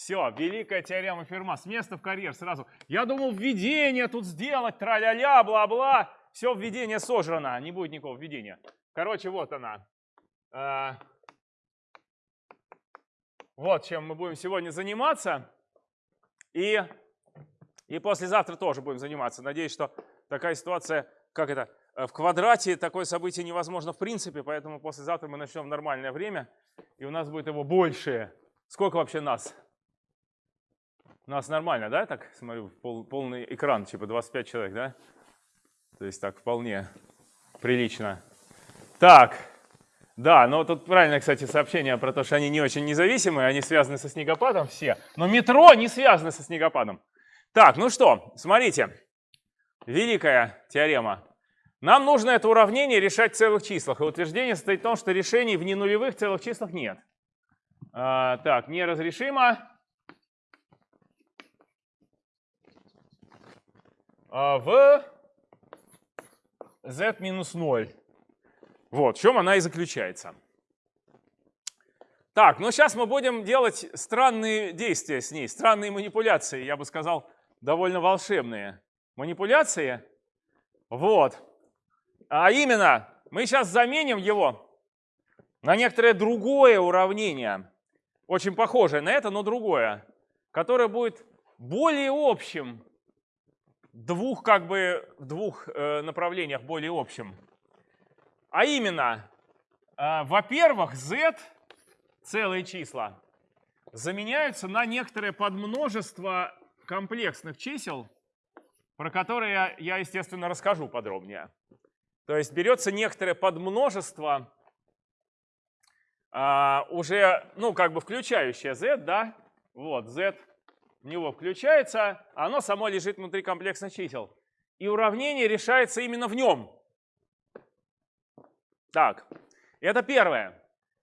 Все, великая теорема Ферма. С места в карьер сразу. Я думал, введение тут сделать, тра-ля-ля, бла-бла. Все, введение сожрано, не будет никакого введения. Короче, вот она. А, Вот чем мы будем сегодня заниматься. И, и послезавтра тоже будем заниматься. Надеюсь, что такая ситуация, как это, э, в квадрате такое событие невозможно в принципе, поэтому послезавтра мы начнем в нормальное время, и у нас будет его больше. Сколько вообще нас? Нас нормально, да? Так, смотрю, пол, полный экран, типа 25 человек, да? То есть так вполне прилично. Так, да, но тут правильно, кстати, сообщение про то, что они не очень независимые, они связаны со снегопадом все. Но метро не связано со снегопадом. Так, ну что, смотрите. Великая теорема. Нам нужно это уравнение решать в целых числах. И утверждение состоит в том, что решений в ненулевых целых числах нет. А, так, неразрешимо. В z минус 0. Вот, в чем она и заключается. Так, ну сейчас мы будем делать странные действия с ней, странные манипуляции, я бы сказал, довольно волшебные манипуляции. Вот. А именно, мы сейчас заменим его на некоторое другое уравнение, очень похожее на это, но другое, которое будет более общим, двух как бы в двух э, направлениях более общим. А именно, э, во-первых, z, целые числа, заменяются на некоторое подмножество комплексных чисел, про которые я, естественно, расскажу подробнее. То есть берется некоторое подмножество, а, уже, ну, как бы включающее z, да, вот, z в него включается, оно само лежит внутри комплексных чисел. И уравнение решается именно в нем. Так, это первое.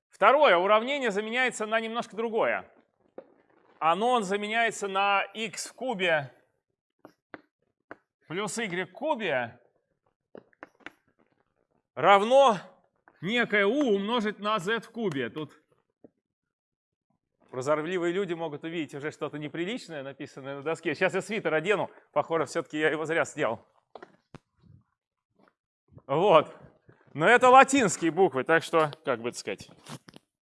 Второе, уравнение заменяется на немножко другое. Оно заменяется на x в кубе плюс y в кубе равно некое u умножить на z в кубе. Тут прозорливые люди могут увидеть уже что-то неприличное, написанное на доске. Сейчас я свитер одену. Похоже, все-таки я его зря сделал. Вот. Но это латинские буквы, так что, как бы сказать,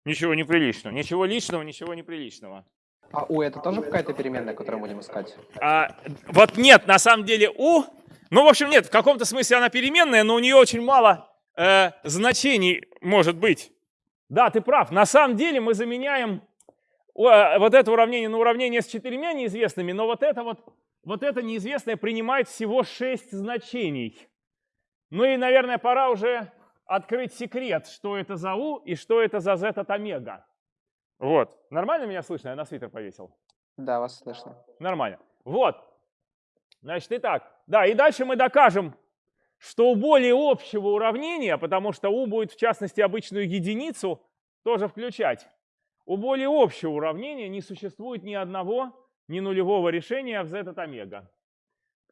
ничего неприличного. Ничего личного, ничего неприличного. А у это тоже какая-то переменная, которую будем искать? А, вот нет, на самом деле у, ну, в общем, нет, в каком-то смысле она переменная, но у нее очень мало э, значений может быть. Да, ты прав. На самом деле мы заменяем вот это уравнение на уравнение с четырьмя неизвестными, но вот это вот, вот это неизвестное принимает всего шесть значений. Ну и, наверное, пора уже открыть секрет, что это за u и что это за z от омега. Вот. Нормально меня слышно? Я на свитер повесил. Да, вас слышно. Нормально. Вот. Значит, итак. Да, и дальше мы докажем, что у более общего уравнения, потому что u будет, в частности, обычную единицу тоже включать, у более общего уравнения не существует ни одного, ни нулевого решения в z от омега.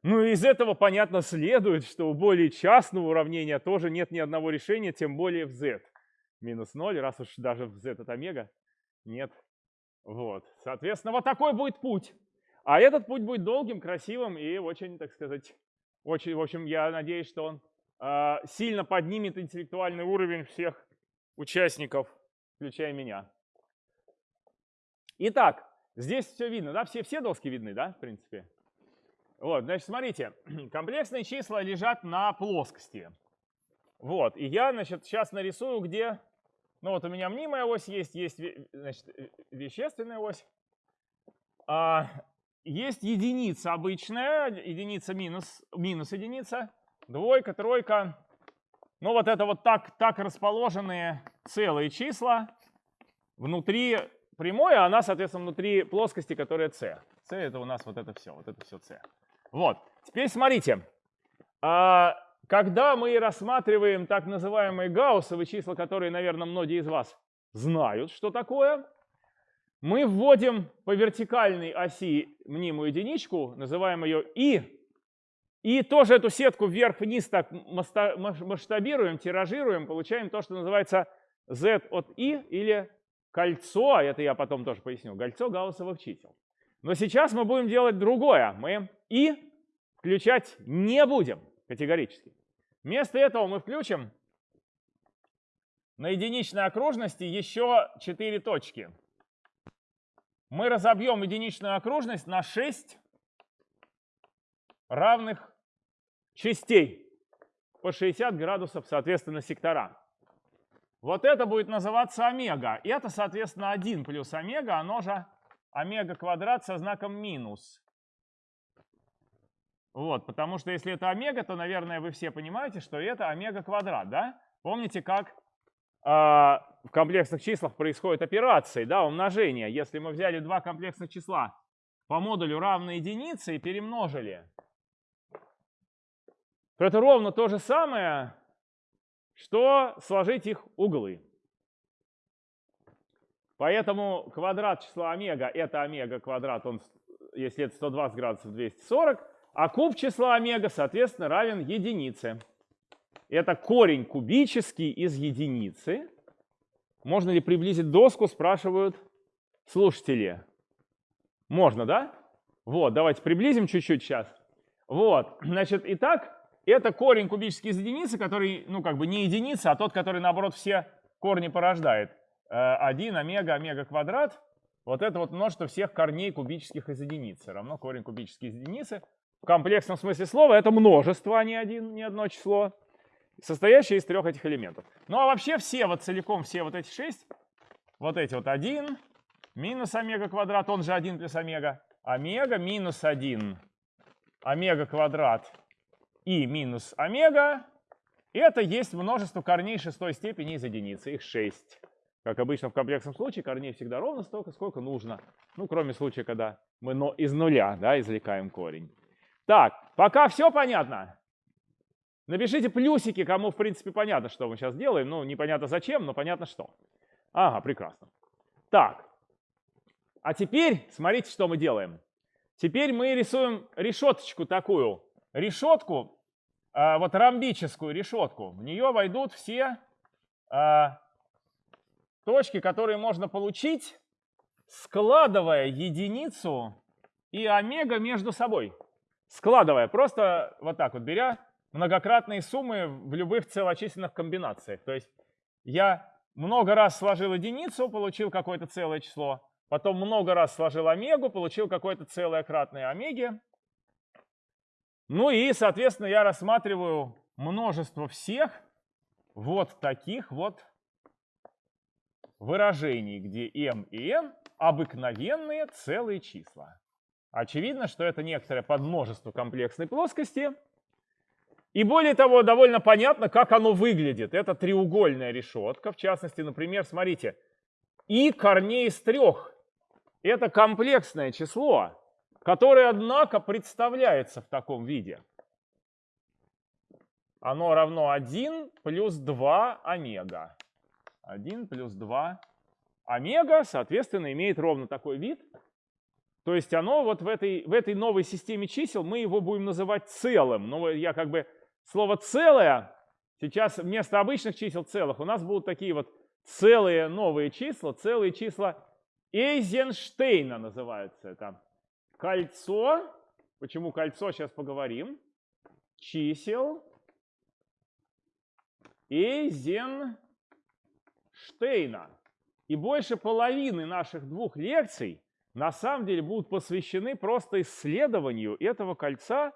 Ну и из этого, понятно, следует, что у более частного уравнения тоже нет ни одного решения, тем более в z. Минус 0, раз уж даже в z от омега нет. Вот. Соответственно, вот такой будет путь. А этот путь будет долгим, красивым и очень, так сказать, очень, в общем, я надеюсь, что он э, сильно поднимет интеллектуальный уровень всех участников, включая меня. Итак, здесь все видно, да? Все, все доски видны, да, в принципе? Вот, значит, смотрите, комплексные числа лежат на плоскости. Вот, и я, значит, сейчас нарисую, где, ну вот у меня мнимая ось есть, есть, значит, вещественная ось. А, есть единица обычная, единица минус, минус единица, двойка, тройка. Ну вот это вот так, так расположенные целые числа внутри прямой, а она, соответственно, внутри плоскости, которая c. c это у нас вот это все, вот это все c. Вот, теперь смотрите. А, когда мы рассматриваем так называемые гауссовые числа, которые, наверное, многие из вас знают, что такое, мы вводим по вертикальной оси мнимую единичку, называем ее и, и тоже эту сетку вверх-вниз так масштабируем, тиражируем, получаем то, что называется z от i или кольцо, это я потом тоже поясню, кольцо гауссовых чисел. Но сейчас мы будем делать другое. Мы и включать не будем категорически. Вместо этого мы включим на единичной окружности еще 4 точки. Мы разобьем единичную окружность на 6 равных частей по 60 градусов, соответственно, сектора. Вот это будет называться омега. Это, соответственно, 1 плюс омега, оно же омега квадрат со знаком минус. Вот, потому что если это омега, то, наверное, вы все понимаете, что это омега квадрат, да? Помните, как э, в комплексных числах происходят операции, да, умножение. Если мы взяли два комплексных числа по модулю равной единице и перемножили, то это ровно то же самое, что сложить их углы. Поэтому квадрат числа омега – это омега квадрат, он, если это 120 градусов, 240, а куб числа омега, соответственно, равен единице. Это корень кубический из единицы. Можно ли приблизить доску, спрашивают слушатели. Можно, да? Вот, давайте приблизим чуть-чуть сейчас. Вот, значит, итак, это корень кубический из единицы, который, ну, как бы не единица, а тот, который, наоборот, все корни порождает. 1 э, омега, омега квадрат. Вот это вот множество всех корней кубических из единицы. Равно корень кубический из единицы в комплексном смысле слова это множество, а не, один, не одно число, состоящее из трех этих элементов. Ну а вообще все, вот целиком все вот эти шесть, вот эти вот 1 минус омега квадрат, он же 1 плюс омега, омега минус 1 омега квадрат и минус омега, это есть множество корней шестой степени из единицы, их 6. Как обычно в комплексном случае, корней всегда ровно столько, сколько нужно. Ну, кроме случая, когда мы из нуля да, извлекаем корень. Так, пока все понятно? Напишите плюсики, кому в принципе понятно, что мы сейчас делаем. Ну, непонятно зачем, но понятно что. Ага, прекрасно. Так, а теперь смотрите, что мы делаем. Теперь мы рисуем решеточку такую. Решетку, э, вот ромбическую решетку. В нее войдут все э, точки, которые можно получить, складывая единицу и омега между собой складывая, просто вот так вот беря многократные суммы в любых целочисленных комбинациях. То есть я много раз сложил единицу, получил какое-то целое число, потом много раз сложил омегу, получил какое-то целое кратное омеге. Ну и, соответственно, я рассматриваю множество всех вот таких вот выражений, где m и n обыкновенные целые числа. Очевидно, что это некоторое подмножество комплексной плоскости. И более того, довольно понятно, как оно выглядит. Это треугольная решетка. В частности, например, смотрите, и корней из трех. Это комплексное число, которое, однако, представляется в таком виде. Оно равно 1 плюс 2 омега. 1 плюс 2 омега, соответственно, имеет ровно такой вид – то есть оно вот в этой, в этой новой системе чисел, мы его будем называть целым. Но я как бы слово целое, сейчас вместо обычных чисел целых у нас будут такие вот целые новые числа, целые числа Эйзенштейна называются это. Кольцо, почему кольцо, сейчас поговорим, чисел Эйзенштейна. И больше половины наших двух лекций на самом деле будут посвящены просто исследованию этого кольца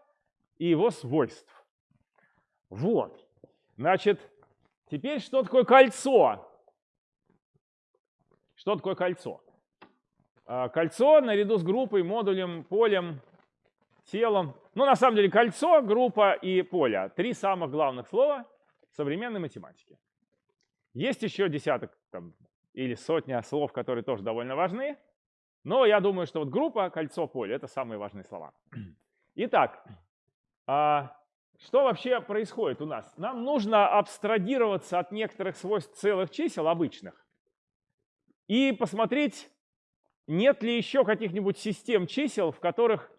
и его свойств. Вот. Значит, теперь что такое кольцо? Что такое кольцо? А, кольцо наряду с группой, модулем, полем, телом. Ну, на самом деле, кольцо, группа и поле. Три самых главных слова современной математики. Есть еще десяток там, или сотня слов, которые тоже довольно важны. Но я думаю, что вот группа, кольцо, поле — это самые важные слова. Итак, а, что вообще происходит у нас? Нам нужно абстрагироваться от некоторых свойств целых чисел обычных и посмотреть, нет ли еще каких-нибудь систем чисел, в которых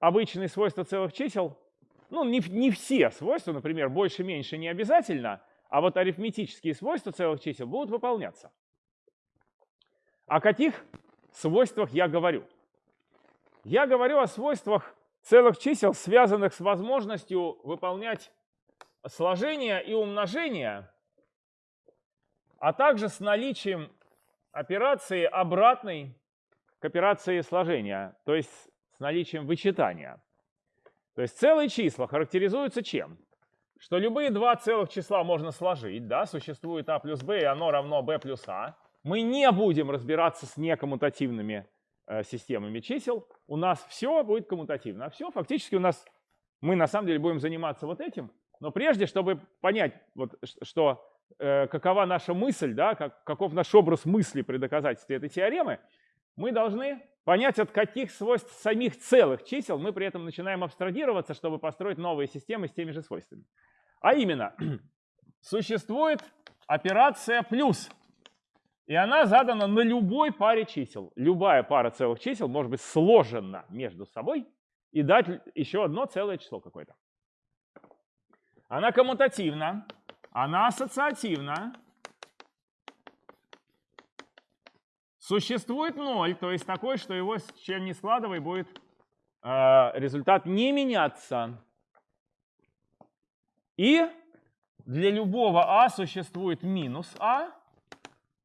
обычные свойства целых чисел, ну не, не все свойства, например, больше-меньше не обязательно, а вот арифметические свойства целых чисел будут выполняться. О каких свойствах я говорю? Я говорю о свойствах целых чисел, связанных с возможностью выполнять сложение и умножение, а также с наличием операции обратной к сложения, то есть с наличием вычитания. То есть целые числа характеризуются чем? Что любые два целых числа можно сложить, да, существует а плюс b, и оно равно b плюс а. Мы не будем разбираться с некоммутативными э, системами чисел. У нас все будет коммутативно. А все, фактически у нас, мы на самом деле будем заниматься вот этим. Но прежде, чтобы понять, вот, что э, какова наша мысль, да, как, каков наш образ мысли при доказательстве этой теоремы, мы должны понять, от каких свойств самих целых чисел мы при этом начинаем абстрагироваться, чтобы построить новые системы с теми же свойствами. А именно, существует операция плюс, и она задана на любой паре чисел. Любая пара целых чисел может быть сложена между собой и дать еще одно целое число какое-то. Она коммутативна, она ассоциативна, Существует ноль, то есть такой, что его с чем не складывай, будет э, результат не меняться. И для любого а существует минус а,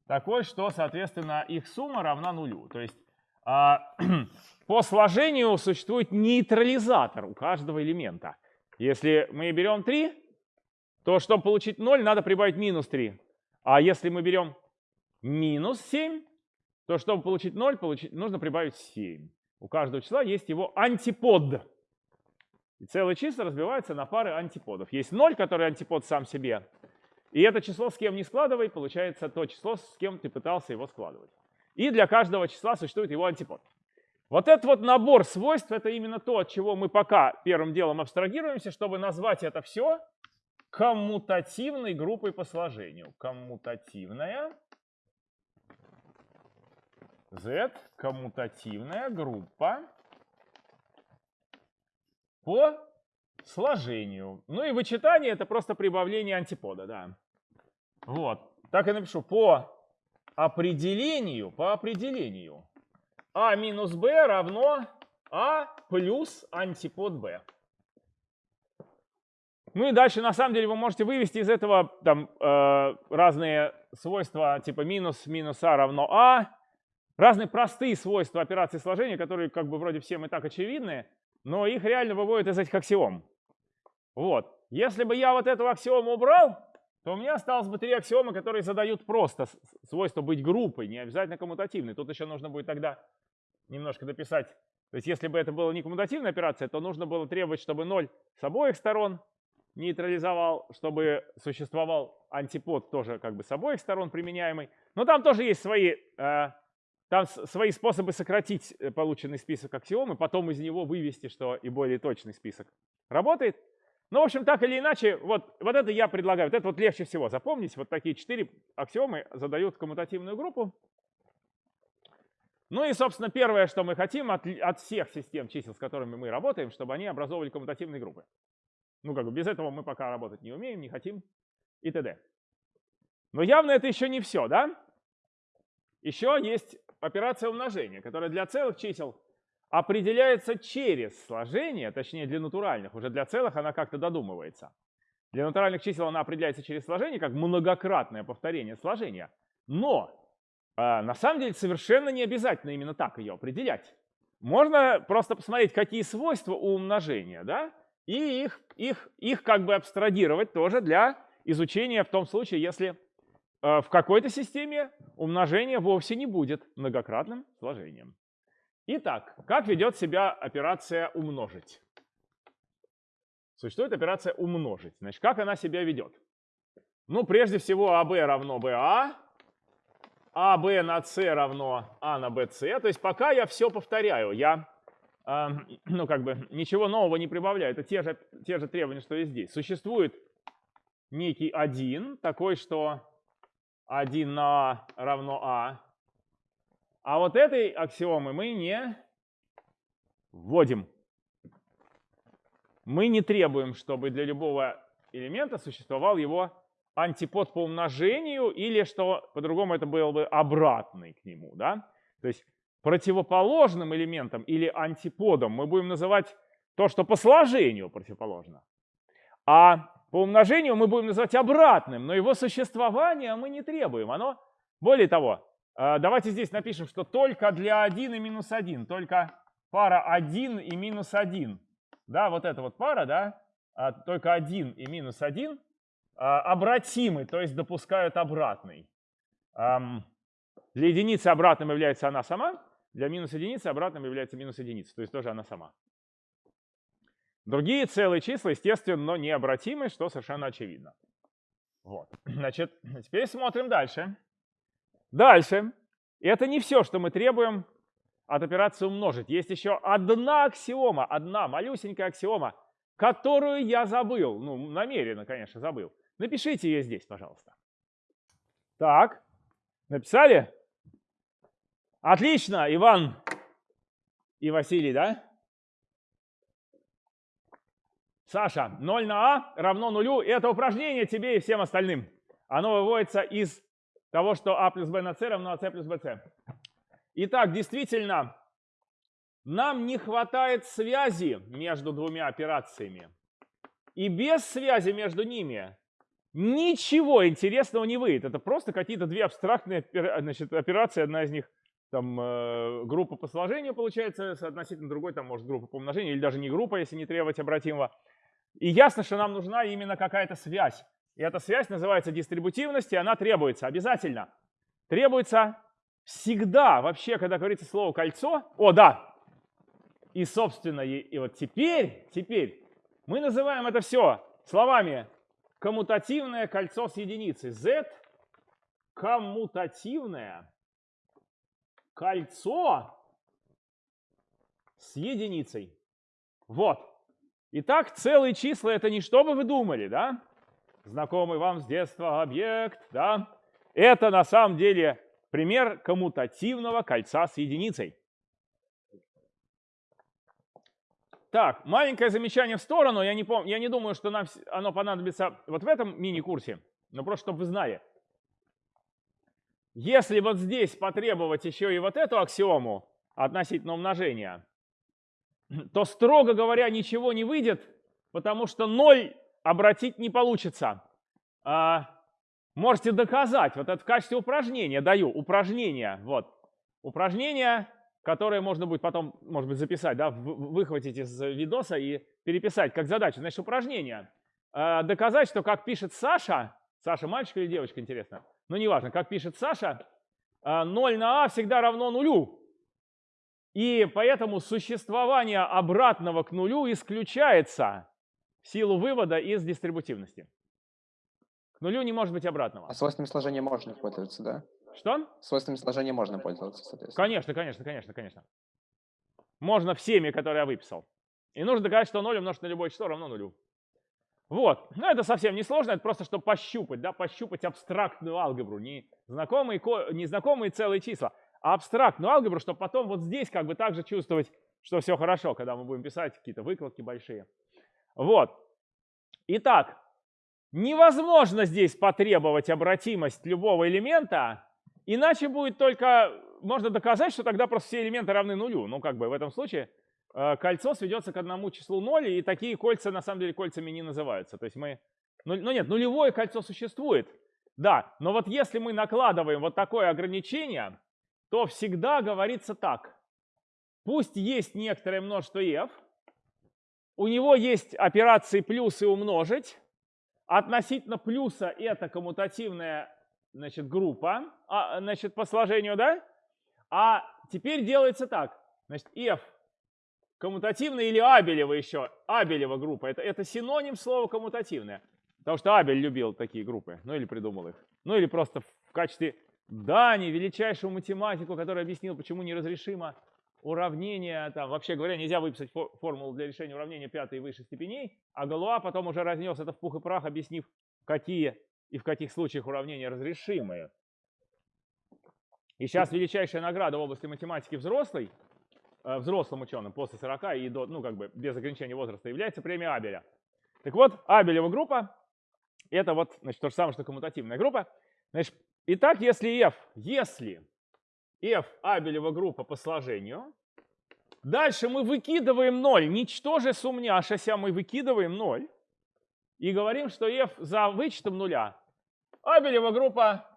такой, что, соответственно, их сумма равна нулю. То есть э, по сложению существует нейтрализатор у каждого элемента. Если мы берем 3, то чтобы получить 0, надо прибавить минус 3. А если мы берем минус 7, то чтобы получить 0, получить, нужно прибавить 7. У каждого числа есть его антипод. И целые числа разбиваются на пары антиподов. Есть 0, который антипод сам себе. И это число с кем не складывай, получается то число, с кем ты пытался его складывать. И для каждого числа существует его антипод. Вот этот вот набор свойств, это именно то, от чего мы пока первым делом абстрагируемся, чтобы назвать это все коммутативной группой по сложению. Коммутативная Z коммутативная группа по сложению. Ну и вычитание это просто прибавление антипода, да. Вот. Так я напишу по определению, по определению. А минус b равно А плюс антипод b. Ну и дальше, на самом деле, вы можете вывести из этого там, э, разные свойства, типа минус минус а равно а, разные простые свойства операции сложения, которые как бы вроде всем и так очевидны, но их реально выводят из этих аксиом. Вот. Если бы я вот эту аксиому убрал, то у меня осталось бы три аксиомы, которые задают просто свойство быть группой, не обязательно коммутативной. Тут еще нужно будет тогда немножко дописать. То есть если бы это была не коммутативная операция, то нужно было требовать, чтобы 0 с обоих сторон нейтрализовал, чтобы существовал антипод тоже как бы с обоих сторон применяемый. Но там тоже есть свои э, там свои способы сократить э, полученный список аксиом и потом из него вывести, что и более точный список работает. Ну, в общем, так или иначе, вот, вот это я предлагаю. Вот это вот легче всего запомнить. Вот такие четыре аксиомы задают коммутативную группу. Ну и, собственно, первое, что мы хотим от, от всех систем чисел, с которыми мы работаем, чтобы они образовывали коммутативные группы. Ну, как бы без этого мы пока работать не умеем, не хотим и т.д. Но явно это еще не все, да? Еще есть операция умножения, которая для целых чисел определяется через сложение, точнее для натуральных, уже для целых она как-то додумывается. Для натуральных чисел она определяется через сложение, как многократное повторение сложения. Но э, на самом деле совершенно не обязательно именно так ее определять. Можно просто посмотреть, какие свойства у умножения, да, и их, их, их как бы абстрагировать тоже для изучения в том случае, если в какой-то системе умножение вовсе не будет многократным сложением. Итак, как ведет себя операция «умножить»? Существует операция «умножить». Значит, как она себя ведет? Ну, прежде всего, АБ равно БА, АБ на С равно А на БС. То есть пока я все повторяю, я э, ну, как бы ничего нового не прибавляю. Это те же, те же требования, что и здесь. Существует некий один, такой, что 1 на А равно А. А вот этой аксиомы мы не вводим. Мы не требуем, чтобы для любого элемента существовал его антипод по умножению, или что по-другому это был бы обратный к нему. Да? То есть противоположным элементом или антиподом мы будем называть то, что по сложению противоположно. А по умножению мы будем называть обратным, но его существование мы не требуем. Оно, более того, э, давайте здесь напишем, что только для 1 и минус 1, только пара 1 и минус 1, да, вот эта вот пара, да, а, только 1 и минус 1 а, обратимы, то есть допускают обратный. Для единицы обратным является она сама, для минус единицы обратным является минус единица, то есть тоже она сама. Другие целые числа, естественно, необратимы, что совершенно очевидно. Вот. Значит, теперь смотрим дальше. Дальше. Это не все, что мы требуем от операции умножить. Есть еще одна аксиома, одна малюсенькая аксиома, которую я забыл. Ну, намеренно, конечно, забыл. Напишите ее здесь, пожалуйста. Так, написали? Отлично, Иван и Василий, да? Саша, 0 на А равно нулю. Это упражнение тебе и всем остальным. Оно выводится из того, что А плюс Б на С равно АС плюс БС. Итак, действительно, нам не хватает связи между двумя операциями. И без связи между ними ничего интересного не выйдет. Это просто какие-то две абстрактные значит, операции. Одна из них там э, группа по сложению получается, относительно другой там может группа по умножению, или даже не группа, если не требовать обратимого. И ясно, что нам нужна именно какая-то связь. И эта связь называется дистрибутивность, и она требуется обязательно. Требуется всегда, вообще, когда говорится слово кольцо. О, да! И, собственно, и, и вот теперь, теперь мы называем это все словами коммутативное кольцо с единицей. Z коммутативное кольцо с единицей. Вот. Итак, целые числа это не что бы вы думали, да? Знакомый вам с детства объект, да? Это на самом деле пример коммутативного кольца с единицей. Так, маленькое замечание в сторону. Я не, пом я не думаю, что нам оно понадобится вот в этом мини-курсе, но просто чтобы вы знали. Если вот здесь потребовать еще и вот эту аксиому относительно умножения, то, строго говоря, ничего не выйдет, потому что 0 обратить не получится. А, можете доказать, вот это в качестве упражнения даю, упражнение, вот, упражнение, которое можно будет потом, может быть, записать, да, выхватить из видоса и переписать как задачу. Значит, упражнение. А, доказать, что как пишет Саша, Саша мальчик или девочка, интересно, но неважно, как пишет Саша, 0 а, на а всегда равно нулю. И поэтому существование обратного к нулю исключается в силу вывода из дистрибутивности. К нулю не может быть обратного. А свойствами сложения можно пользоваться, да? Что? Свойствами сложения можно пользоваться, соответственно. Конечно, конечно, конечно, конечно. Можно всеми, которые я выписал. И нужно доказать, что 0 умножить на любое число равно нулю. Вот. Но это совсем не сложно, это просто чтобы пощупать, да, пощупать абстрактную алгебру, не знакомые, не знакомые целые числа абстрактную алгебру, чтобы потом вот здесь как бы также чувствовать, что все хорошо, когда мы будем писать какие-то выкладки большие. Вот. Итак, невозможно здесь потребовать обратимость любого элемента, иначе будет только, можно доказать, что тогда просто все элементы равны нулю. Ну, как бы в этом случае э, кольцо сведется к одному числу 0, и такие кольца на самом деле кольцами не называются. То есть мы, ну, ну нет, нулевое кольцо существует, да, но вот если мы накладываем вот такое ограничение, то всегда говорится так. Пусть есть некоторое множество f, у него есть операции плюс и умножить. Относительно плюса это коммутативная значит, группа а, значит, по сложению, да? А теперь делается так. Значит, f коммутативная или Абелева еще. Абелева группа. Это, это синоним слова коммутативная. Потому что Абель любил такие группы. Ну или придумал их. Ну или просто в качестве Дани, величайшего математику, который объяснил, почему неразрешимо уравнение, там, вообще говоря, нельзя выписать формулу для решения уравнения пятой и выше степеней, а Галуа потом уже разнес это в пух и прах, объяснив, какие и в каких случаях уравнения разрешимые. И сейчас величайшая награда в области математики взрослой, э, взрослым ученым после 40 и до, ну как бы без ограничения возраста, является премия Абеля. Так вот, Абелева группа Это вот, значит, то же самое, что коммутативная группа. Значит, итак, если f, если f абелева группа по сложению, дальше мы выкидываем 0, ничтоже сумняшася, мы выкидываем 0 и говорим, что f за вычетом нуля абелева группа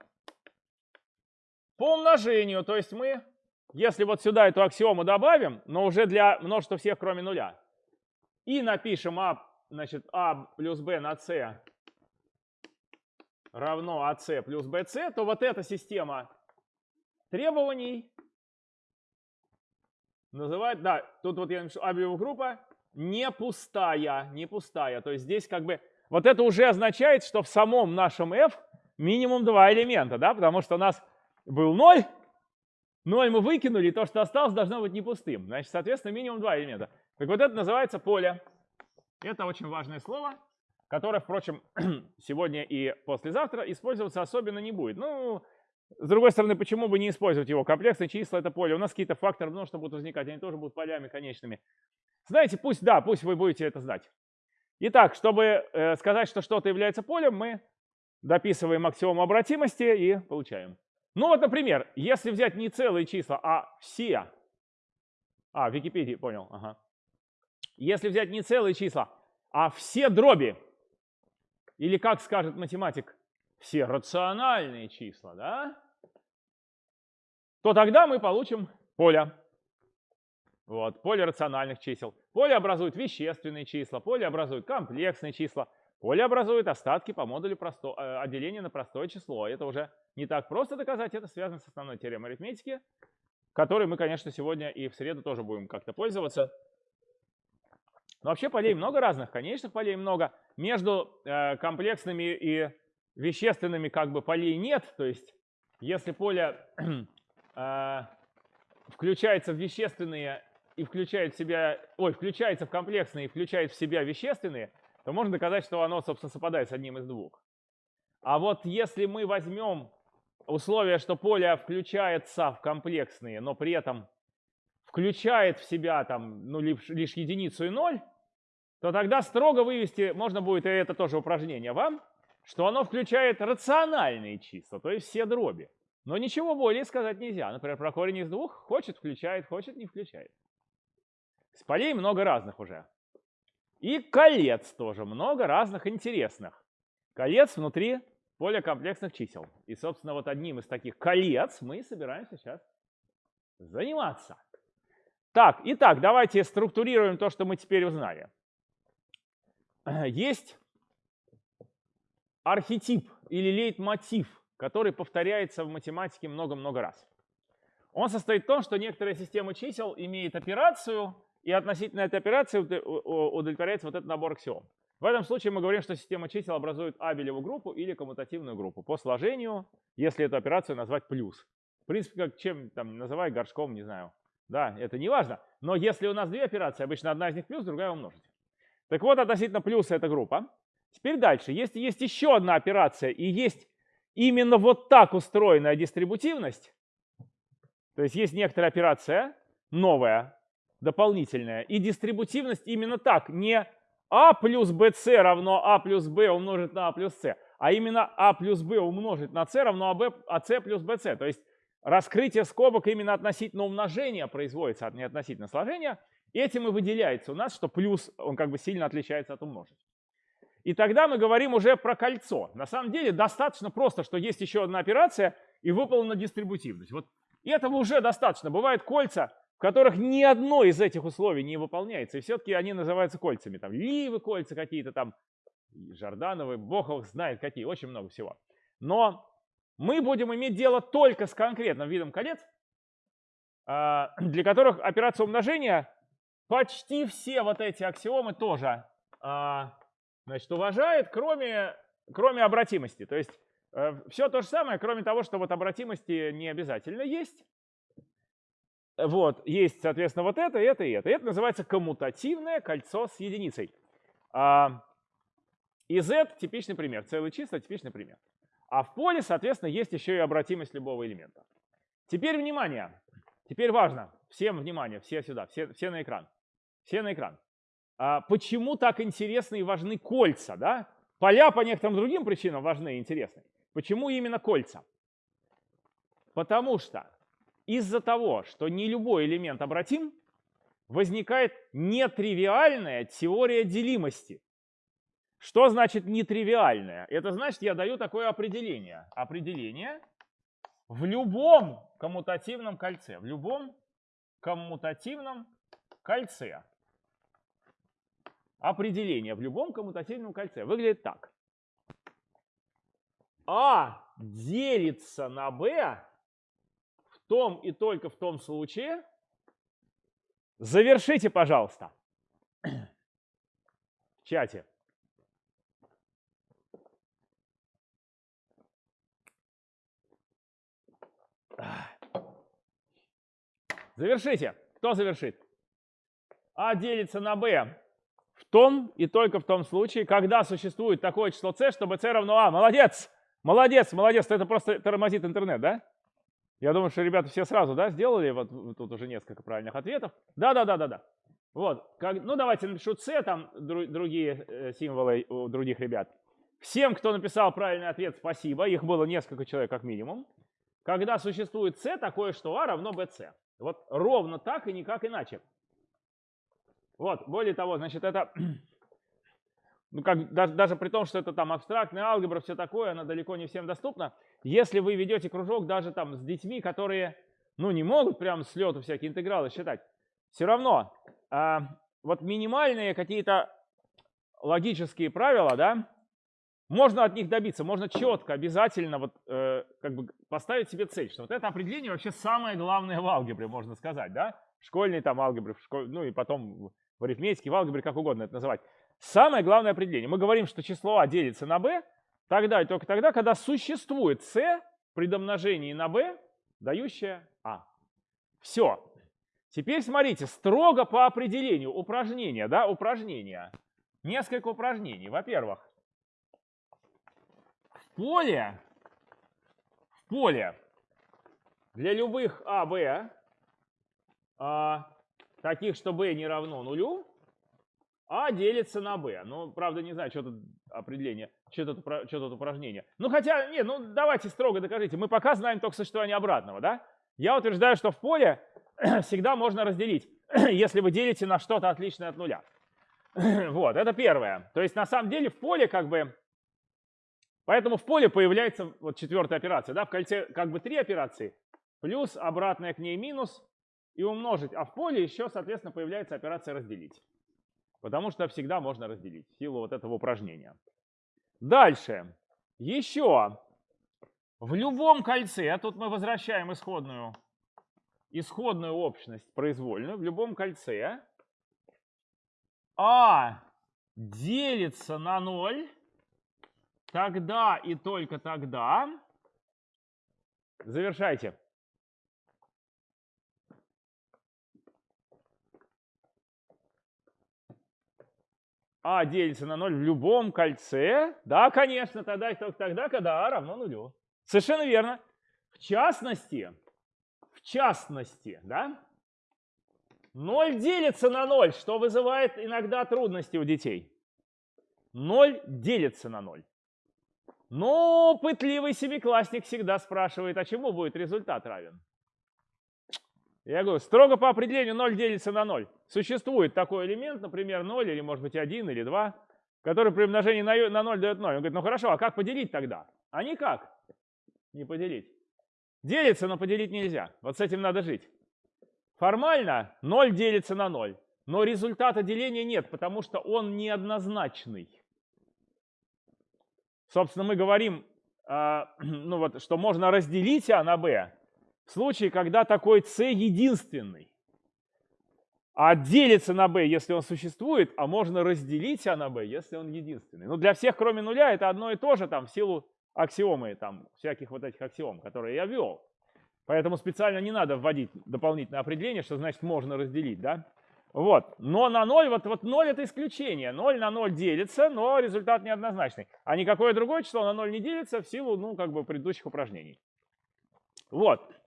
по умножению, то есть мы, если вот сюда эту аксиому добавим, но уже для множества всех, кроме нуля, и напишем а, значит, а плюс b на c равно АС плюс БС, то вот эта система требований называют, да, тут вот я напишу абелевая группа не пустая, не пустая. То есть здесь как бы, вот это уже означает, что в самом нашем f минимум два элемента, да, потому что у нас был 0, 0 мы выкинули, и то, что осталось, должно быть не пустым. Значит, соответственно, минимум два элемента. Так вот это называется поле. Это очень важное слово которое, впрочем, сегодня и послезавтра использоваться особенно не будет. Ну, с другой стороны, почему бы не использовать его? Комплексные числа — это поле. У нас какие-то факторы множества будут возникать, они тоже будут полями конечными. Знаете, пусть, да, пусть вы будете это знать. Итак, чтобы э, сказать, что что-то является полем, мы дописываем аксиому обратимости и получаем. Ну вот, например, если взять не целые числа, а все. А, в Википедии, понял, ага. Если взять не целые числа, а все дроби, или как скажет математик, все рациональные числа, да? То тогда мы получим поле. Вот, поле рациональных чисел. Поле образует вещественные числа, поле образует комплексные числа, поле образует остатки по модулю просто, э, отделения на простое число. Это уже не так просто доказать, это связано с основной теоремой арифметики, которой мы, конечно, сегодня и в среду тоже будем как-то пользоваться. Но вообще полей много разных, конечных полей много. Между э, комплексными и вещественными как бы полей нет. То есть если поле э, включается в вещественные и включает в себя, ой, включается в комплексные и включает в себя вещественные, то можно доказать, что оно, собственно, совпадает с одним из двух. А вот если мы возьмем условие, что поле включается в комплексные, но при этом включает в себя там, ну, лишь, лишь единицу и ноль, то тогда строго вывести, можно будет, и это тоже упражнение вам, что оно включает рациональные числа, то есть все дроби. Но ничего более сказать нельзя. Например, про корень из двух хочет включает, хочет не включает. С полей много разных уже. И колец тоже много разных интересных. Колец внутри поля комплексных чисел. И, собственно, вот одним из таких колец мы собираемся сейчас заниматься. Так, итак, давайте структурируем то, что мы теперь узнали. Есть архетип или лейтмотив, который повторяется в математике много-много раз. Он состоит в том, что некоторая система чисел имеет операцию, и относительно этой операции удовлетворяется вот этот набор аксиом. В этом случае мы говорим, что система чисел образует абелеву группу или коммутативную группу по сложению, если эту операцию назвать плюс. В принципе, как чем там называй горшком, не знаю. Да, это не важно. Но если у нас две операции, обычно одна из них плюс, другая умножить. Так вот, относительно плюса эта группа. Теперь дальше. Если есть еще одна операция и есть именно вот так устроенная дистрибутивность, то есть есть некоторая операция новая, дополнительная, и дистрибутивность именно так, не а плюс bc равно а плюс b умножить на а плюс c, а именно а плюс b умножить на c равно ab, ac плюс bc. То есть раскрытие скобок именно относительно умножения производится, а не относительно сложения – Этим и выделяется у нас, что плюс, он как бы сильно отличается от умножить. И тогда мы говорим уже про кольцо. На самом деле достаточно просто, что есть еще одна операция и выполнена дистрибутивность. Вот этого уже достаточно. Бывают кольца, в которых ни одно из этих условий не выполняется, и все-таки они называются кольцами. Там Ливы кольца какие-то там, Жордановы, Бог знает какие, очень много всего. Но мы будем иметь дело только с конкретным видом колец, а, для которых операция умножения почти все вот эти аксиомы тоже а, значит, уважает, кроме, кроме обратимости. То есть э, все то же самое, кроме того, что вот обратимости не обязательно есть. Вот, есть, соответственно, вот это, это и это. Это называется коммутативное кольцо с единицей. А, и z типичный пример, целые числа типичный пример. А в поле, соответственно, есть еще и обратимость любого элемента. Теперь внимание, теперь важно, всем внимание, все сюда, все, все на экран. Все на экран. А почему так интересны и важны кольца? Да? Поля по некоторым другим причинам важны и интересны. Почему именно кольца? Потому что из-за того, что не любой элемент обратим, возникает нетривиальная теория делимости. Что значит нетривиальная? Это значит, я даю такое определение. Определение в любом коммутативном кольце. В любом коммутативном кольце. Определение в любом коммутативном кольце выглядит так. А делится на b в том и только в том случае. Завершите, пожалуйста, в чате. Завершите. Кто завершит? А делится на b в том и только в том случае, когда существует такое число c, чтобы c равно a. Молодец! Молодец, молодец. Это просто тормозит интернет, да? Я думаю, что ребята все сразу, да, сделали. Вот тут уже несколько правильных ответов. Да, да, да, да, да. Вот. Как, ну, давайте напишу c, там дру, другие э, символы у других ребят. Всем, кто написал правильный ответ, спасибо. Их было несколько человек как минимум. Когда существует c, такое, что a равно bc. Вот ровно так и никак иначе. Вот, более того, значит, это, ну, как, даже, даже при том, что это там абстрактная алгебра, все такое, она далеко не всем доступна. Если вы ведете кружок даже там с детьми, которые, ну, не могут прям с лету всякие интегралы считать, все равно, а, вот минимальные какие-то логические правила, да, можно от них добиться, можно четко, обязательно вот, э, как бы поставить себе цель, что вот это определение вообще самое главное в алгебре, можно сказать, да? В школьной там алгебре, в школь... ну и потом в арифметике, в алгебре, как угодно это называть. Самое главное определение. Мы говорим, что число а делится на b тогда и только тогда, когда существует c при домножении на b, дающее а. Все. Теперь смотрите, строго по определению упражнения, да, упражнения. Несколько упражнений. Во-первых, поле, в поле для любых А, Б, а, таких, что b не равно нулю, а делится на b. Ну, правда, не знаю, что тут определение, что тут, что тут упражнение. Ну, хотя, нет, ну, давайте строго докажите. Мы пока знаем только существование обратного, да? Я утверждаю, что в поле всегда можно разделить, если вы делите на что-то отличное от нуля. Вот, это первое. То есть, на самом деле, в поле как бы Поэтому в поле появляется вот четвертая операция. Да? В кольце как бы три операции, плюс обратная к ней минус и умножить. А в поле еще, соответственно, появляется операция разделить. Потому что всегда можно разделить в силу вот этого упражнения. Дальше. Еще. В любом кольце, а тут мы возвращаем исходную, исходную общность произвольную, в любом кольце А делится на 0 Тогда и только тогда завершайте. А делится на 0 в любом кольце. Да, конечно, тогда и только тогда, когда А равно нулю. Совершенно верно. В частности, в частности, да, 0 делится на 0, что вызывает иногда трудности у детей. 0 делится на 0. Но пытливый семиклассник всегда спрашивает, а чему будет результат равен? Я говорю, строго по определению 0 делится на 0. Существует такой элемент, например, 0 или может быть 1 или 2, который при умножении на 0 дает 0. Он говорит, ну хорошо, а как поделить тогда? А никак не поделить. Делится, но поделить нельзя. Вот с этим надо жить. Формально 0 делится на 0, но результата деления нет, потому что он неоднозначный. Собственно, мы говорим, а, ну вот, что можно разделить А на Б в случае, когда такой С единственный. А делится на b, если он существует, а можно разделить А на b, если он единственный. Но для всех, кроме нуля, это одно и то же там, в силу аксиомы, там, всяких вот этих аксиом, которые я ввел. Поэтому специально не надо вводить дополнительное определение, что значит можно разделить. Да? Вот. Но на 0, вот, вот 0 это исключение. 0 на 0 делится, но результат неоднозначный. А никакое другое число на 0 не делится в силу, ну, как бы предыдущих упражнений. Вот.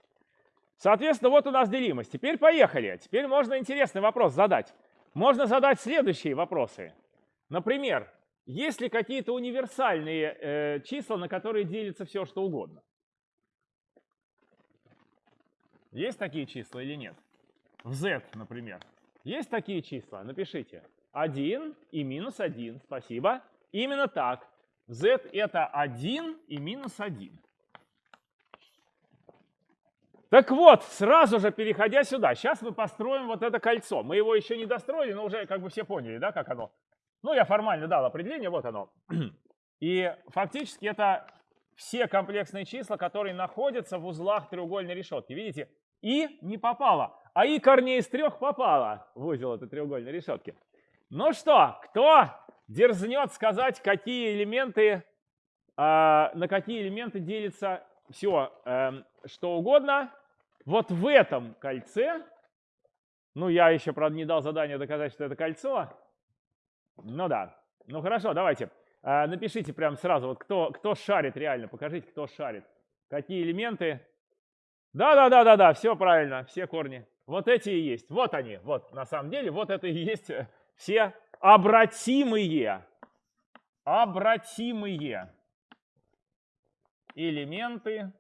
Соответственно, вот у нас делимость. Теперь поехали. Теперь можно интересный вопрос задать. Можно задать следующие вопросы. Например, есть ли какие-то универсальные э, числа, на которые делится все, что угодно? Есть такие числа или нет? В z, например. Есть такие числа? Напишите. 1 и минус 1. Спасибо. Именно так. z это 1 и минус 1. Так вот, сразу же переходя сюда, сейчас мы построим вот это кольцо. Мы его еще не достроили, но уже как бы все поняли, да, как оно. Ну, я формально дал определение, вот оно. И фактически это все комплексные числа, которые находятся в узлах треугольной решетки. Видите, и не попало, а и корней из трех попало в узел этой треугольной решетки. Ну что, кто дерзнет сказать, какие элементы, э, на какие элементы делится все, э, эм, что угодно, вот в этом кольце, ну я еще, правда, не дал задание доказать, что это кольцо, ну да, ну хорошо, давайте, э, напишите прямо сразу, вот кто, кто шарит реально, покажите, кто шарит, какие элементы. Да-да-да-да-да, все правильно, все корни. Вот эти и есть, вот они, вот на самом деле, вот это и есть все обратимые, обратимые элементы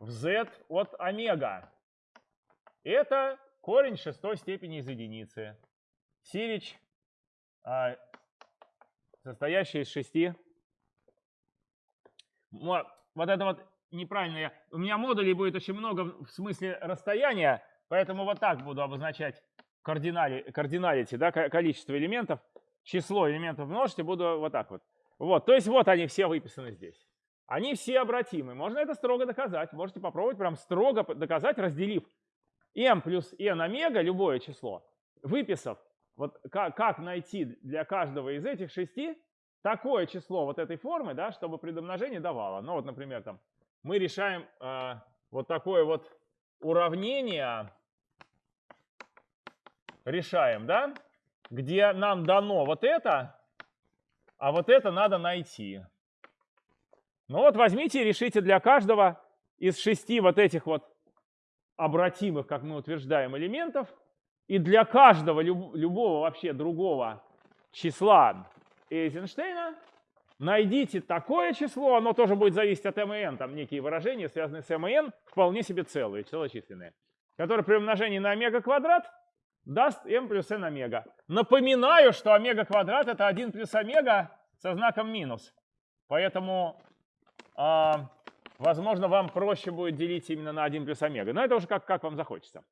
в z от омега. Это корень шестой степени из единицы. Сирич, а, состоящий из шести. Вот, вот это вот неправильно. Я, у меня модулей будет очень много в смысле расстояния, поэтому вот так буду обозначать кардинали, кардиналити, да, количество элементов. Число элементов множьте, буду вот так вот. Вот, то есть вот они все выписаны здесь. Они все обратимы. Можно это строго доказать. Можете попробовать прям строго доказать, разделив m плюс n омега, любое число, выписав, вот как, как найти для каждого из этих шести такое число вот этой формы, да, чтобы при домножении давало. Ну вот, например, там мы решаем э, вот такое вот уравнение, решаем, да, где нам дано вот это, а вот это надо найти. Ну вот возьмите и решите для каждого из шести вот этих вот обратимых, как мы утверждаем, элементов, и для каждого люб, любого вообще другого числа Эйзенштейна найдите такое число, оно тоже будет зависеть от МН, там некие выражения, связанные с МН, вполне себе целые, целочисленные, которые при умножении на омега квадрат даст m плюс n омега. Напоминаю, что омега квадрат это 1 плюс омега со знаком минус. Поэтому а, возможно, вам проще будет делить именно на 1 плюс омега. Но это уже как, как вам захочется.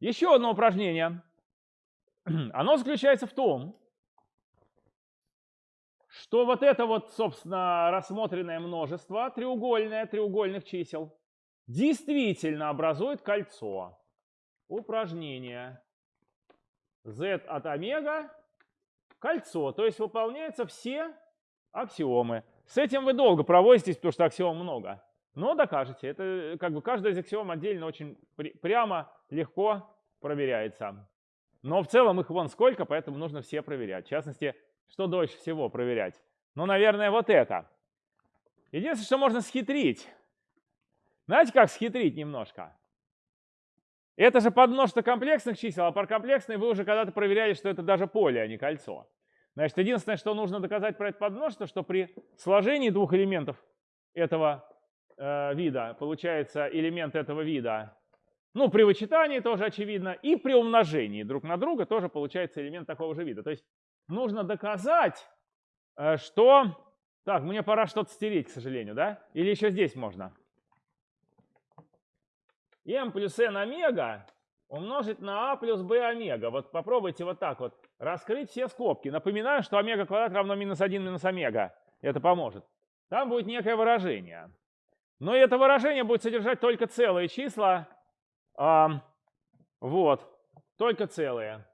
Еще одно упражнение. Оно заключается в том, что вот это вот, собственно, рассмотренное множество, треугольное, треугольных чисел, действительно образует кольцо. Упражнение. z от омега кольцо. То есть выполняются все аксиомы. С этим вы долго проводитесь, потому что аксиом много. Но докажете. Это как бы каждая из аксиом отдельно очень прямо, легко проверяется. Но в целом их вон сколько, поэтому нужно все проверять. В частности, что дольше всего проверять? Ну, наверное, вот это. Единственное, что можно схитрить. Знаете, как схитрить немножко? Это же подмножество комплексных чисел, а паркомплексные вы уже когда-то проверяли, что это даже поле, а не кольцо. Значит, единственное, что нужно доказать про это подмножество, что при сложении двух элементов этого э, вида получается элемент этого вида, ну, при вычитании тоже очевидно, и при умножении друг на друга тоже получается элемент такого же вида. То есть нужно доказать, э, что... Так, мне пора что-то стереть, к сожалению, да? Или еще здесь можно? m плюс n омега умножить на а плюс b омега. Вот попробуйте вот так вот раскрыть все скобки. Напоминаю, что омега квадрат равно минус 1 минус омега. Это поможет. Там будет некое выражение. Но это выражение будет содержать только целые числа. А, вот, только целые.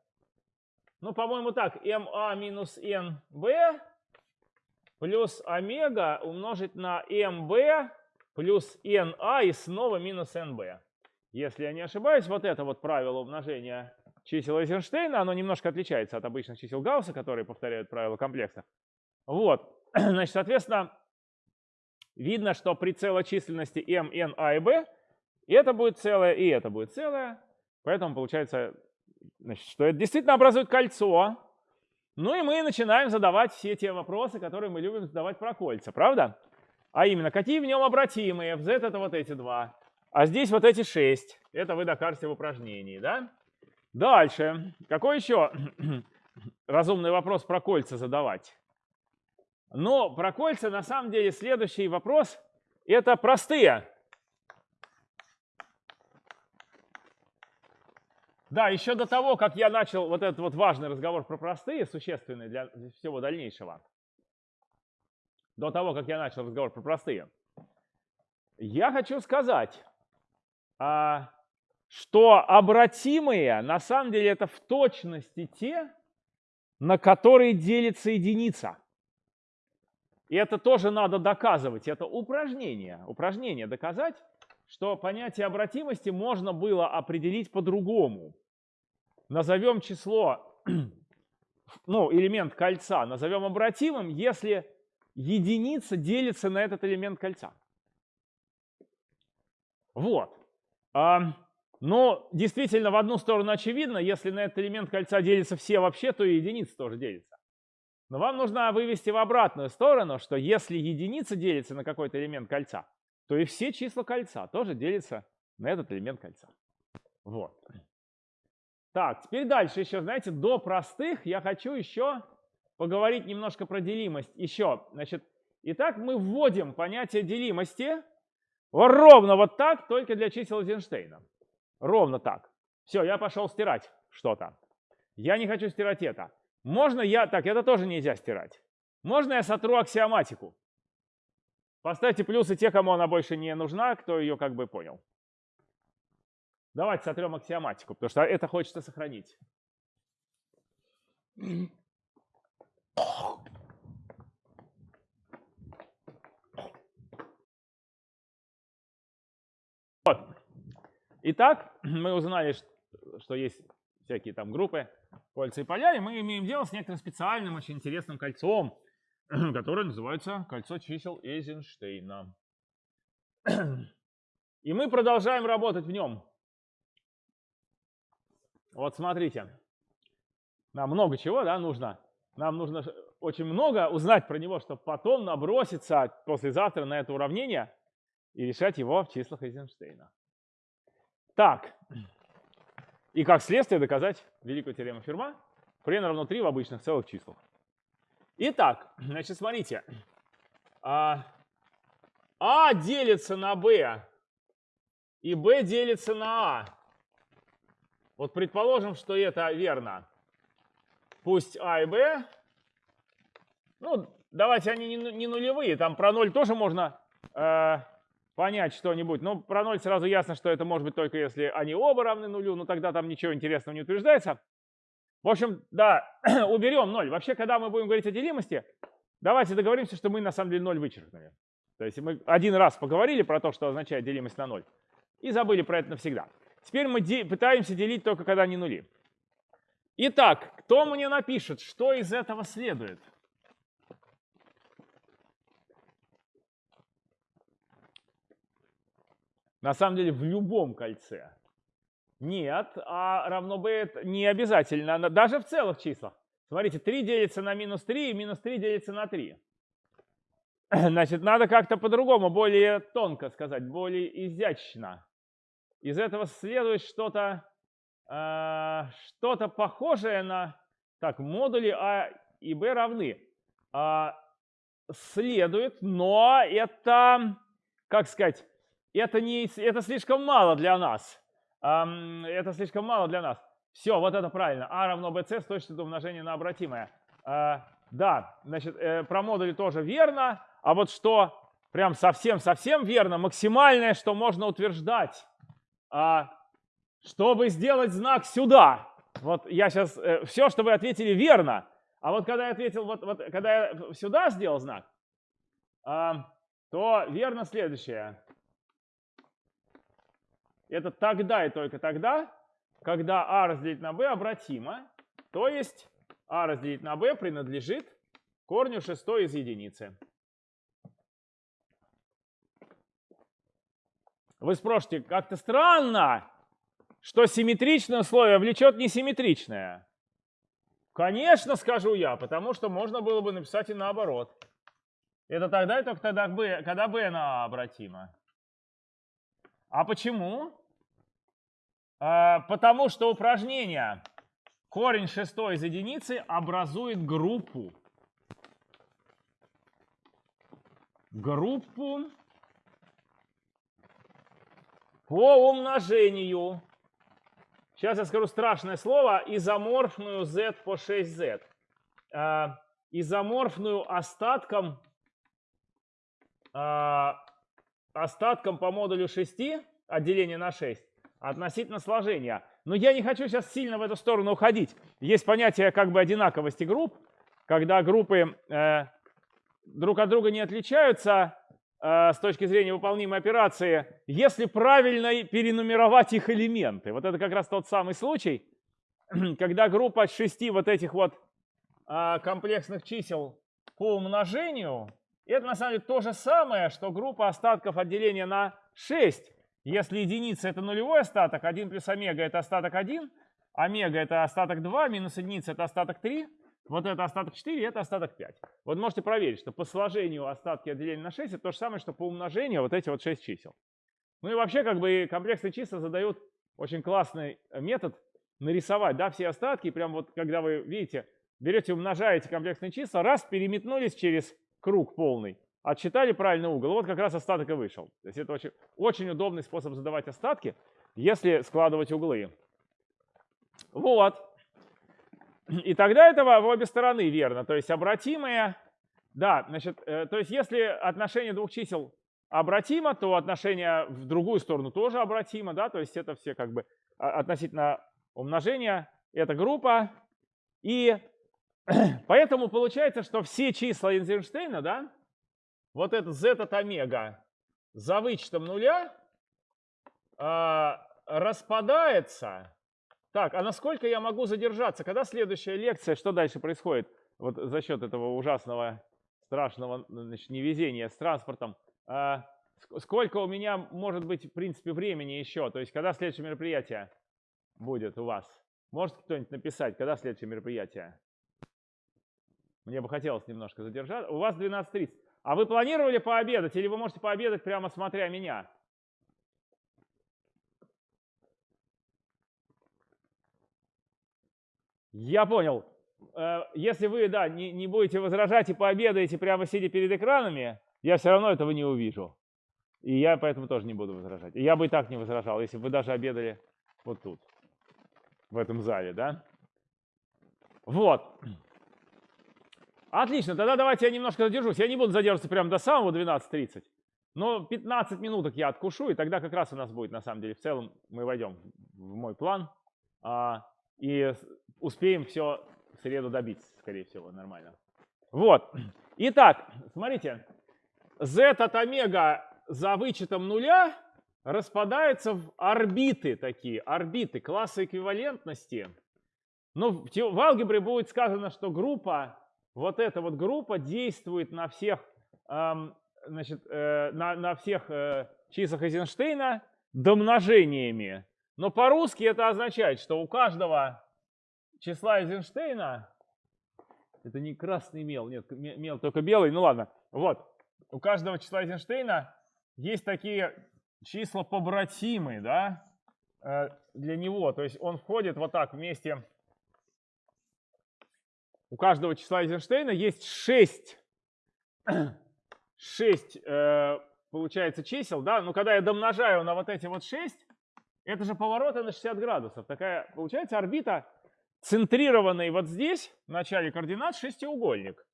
Ну, по-моему, так, ma минус nb плюс омега умножить на mb плюс na и снова минус nb. Если я не ошибаюсь, вот это вот правило умножения чисел Эйзенштейна, оно немножко отличается от обычных чисел Гаусса, которые повторяют правила комплекса. Вот, значит, соответственно, видно, что при целочисленности m, n, a и b это будет целое и это будет целое. Поэтому получается, значит, что это действительно образует кольцо. Ну и мы начинаем задавать все те вопросы, которые мы любим задавать про кольца, правда? А именно, какие в нем обратимые? В z это вот эти два. А здесь вот эти шесть. Это вы докажете в упражнении, да? Дальше. Какой еще разумный вопрос про кольца задавать? Но про кольца на самом деле следующий вопрос – это простые. Да, еще до того, как я начал вот этот вот важный разговор про простые, существенные для всего дальнейшего, до того, как я начал разговор про простые, я хочу сказать, а, что обратимые на самом деле это в точности те, на которые делится единица. И это тоже надо доказывать. Это упражнение. Упражнение доказать, что понятие обратимости можно было определить по-другому. Назовем число, ну, элемент кольца, назовем обратимым, если единица делится на этот элемент кольца. Вот. Но действительно, в одну сторону очевидно, если на этот элемент кольца делятся все вообще, то и единица тоже делится. Но вам нужно вывести в обратную сторону, что если единица делится на какой-то элемент кольца, то и все числа кольца тоже делятся на этот элемент кольца. Вот. Так, теперь дальше еще, знаете, до простых я хочу еще поговорить немножко про делимость. Еще, значит, итак, мы вводим понятие делимости ровно вот так, только для чисел Эйзенштейна. Ровно так. Все, я пошел стирать что-то. Я не хочу стирать это. Можно я... Так, это тоже нельзя стирать. Можно я сотру аксиоматику? Поставьте плюсы те, кому она больше не нужна, кто ее как бы понял. Давайте сотрем аксиоматику, потому что это хочется сохранить. Вот. Итак, мы узнали, что есть всякие там группы, кольца и поля, и мы имеем дело с некоторым специальным, очень интересным кольцом, которое называется кольцо чисел Эйзенштейна. И мы продолжаем работать в нем. Вот смотрите, нам много чего да, нужно. Нам нужно очень много узнать про него, чтобы потом наброситься послезавтра на это уравнение и решать его в числах Эйзенштейна. Так, и как следствие доказать великую теорему Ферма n равно 3 в обычных целых числах. Итак, значит, смотрите. А, а делится на b, и b делится на а. Вот предположим, что это верно. Пусть а и b, ну, давайте они не нулевые, там про 0 тоже можно э, понять что-нибудь. Но про 0 сразу ясно, что это может быть только если они оба равны нулю, но тогда там ничего интересного не утверждается. В общем, да, уберем 0. Вообще, когда мы будем говорить о делимости, давайте договоримся, что мы на самом деле 0 вычеркнули. То есть мы один раз поговорили про то, что означает делимость на 0, и забыли про это навсегда. Теперь мы де пытаемся делить только когда не нули. Итак, кто мне напишет, что из этого следует? На самом деле в любом кольце. Нет, а равно b не обязательно, даже в целых числах. Смотрите, 3 делится на минус 3, и минус 3 делится на 3. Значит, надо как-то по-другому, более тонко сказать, более изящно. Из этого следует что-то э, что похожее на... Так, модули А и Б равны. А, следует, но это, как сказать, это, не, это слишком мало для нас. Это слишком мало для нас. Все, вот это правильно. А равно bc с точностью умножения на обратимое. А, да, значит, э, про модули тоже верно. А вот что прям совсем-совсем верно, максимальное, что можно утверждать, а, чтобы сделать знак сюда. Вот я сейчас, э, все, что вы ответили, верно. А вот когда я ответил, вот, вот когда я сюда сделал знак, то верно следующее это тогда и только тогда, когда а разделить на b обратимо, то есть а разделить на b принадлежит корню шестой из единицы. Вы спросите, как-то странно, что симметричное условие влечет несимметричное. Конечно, скажу я, потому что можно было бы написать и наоборот. Это тогда и только тогда, когда b на a обратимо. А почему? А, потому что упражнение корень шестой из единицы образует группу. Группу по умножению. Сейчас я скажу страшное слово. Изоморфную z по 6z. А, изоморфную остатком, а, остатком по модулю 6, отделение на 6, относительно сложения. Но я не хочу сейчас сильно в эту сторону уходить. Есть понятие как бы одинаковости групп, когда группы э, друг от друга не отличаются, Э, с точки зрения выполнимой операции, если правильно перенумеровать их элементы. Вот это как раз тот самый случай, когда группа шести вот этих вот э, комплексных чисел по умножению, это на самом деле то же самое, что группа остатков отделения на 6. Если единица это нулевой остаток, 1 плюс омега это остаток 1, омега это остаток 2, минус единица это остаток 3, вот это остаток 4, это остаток 5. Вот можете проверить, что по сложению остатки отделения на 6 это то же самое, что по умножению вот эти вот 6 чисел. Ну и вообще как бы комплексные числа задают очень классный метод нарисовать да, все остатки. Прям вот когда вы видите, берете, умножаете комплексные числа, раз, переметнулись через круг полный, отсчитали правильный угол. Вот как раз остаток и вышел. То есть это очень, очень удобный способ задавать остатки, если складывать углы. Вот. И тогда это в обе стороны верно. То есть обратимые, да, значит, э, то есть если отношение двух чисел обратимо, то отношение в другую сторону тоже обратимо, да, то есть это все как бы а, относительно умножения, это группа. И поэтому получается, что все числа Эйнштейна, да, вот этот z от омега за вычетом нуля э, распадается так, а насколько я могу задержаться? Когда следующая лекция? Что дальше происходит? Вот за счет этого ужасного, страшного значит, невезения с транспортом. А, сколько у меня может быть, в принципе, времени еще? То есть, когда следующее мероприятие будет у вас? Может кто-нибудь написать, когда следующее мероприятие? Мне бы хотелось немножко задержаться. У вас 12.30. А вы планировали пообедать или вы можете пообедать прямо смотря меня? Я понял. Э, если вы, да, не, не будете возражать и пообедаете прямо сидя перед экранами, я все равно этого не увижу. И я поэтому тоже не буду возражать. Я бы и так не возражал, если бы вы даже обедали вот тут, в этом зале, да? Вот. Отлично, тогда давайте я немножко задержусь. Я не буду задерживаться прямо до самого 12.30. Но 15 минуток я откушу, и тогда как раз у нас будет, на самом деле, в целом мы войдем в мой план. А, и успеем все в среду добить, скорее всего, нормально. Вот. Итак, смотрите. Z от омега за вычетом нуля распадается в орбиты такие, орбиты, классы эквивалентности. Но в, в алгебре будет сказано, что группа, вот эта вот группа действует на всех, эм, значит, э, на, на всех э, числах Эйзенштейна домножениями. Но по-русски это означает, что у каждого числа Эйзенштейна, это не красный мел, нет, мел только белый, ну ладно, вот, у каждого числа Эйзенштейна есть такие числа побратимые, да, э, для него, то есть он входит вот так вместе, у каждого числа Эйзенштейна есть 6, 6 э, получается чисел, да, но когда я домножаю на вот эти вот 6, это же повороты на 60 градусов, такая получается орбита центрированный вот здесь, в начале координат, шестиугольник.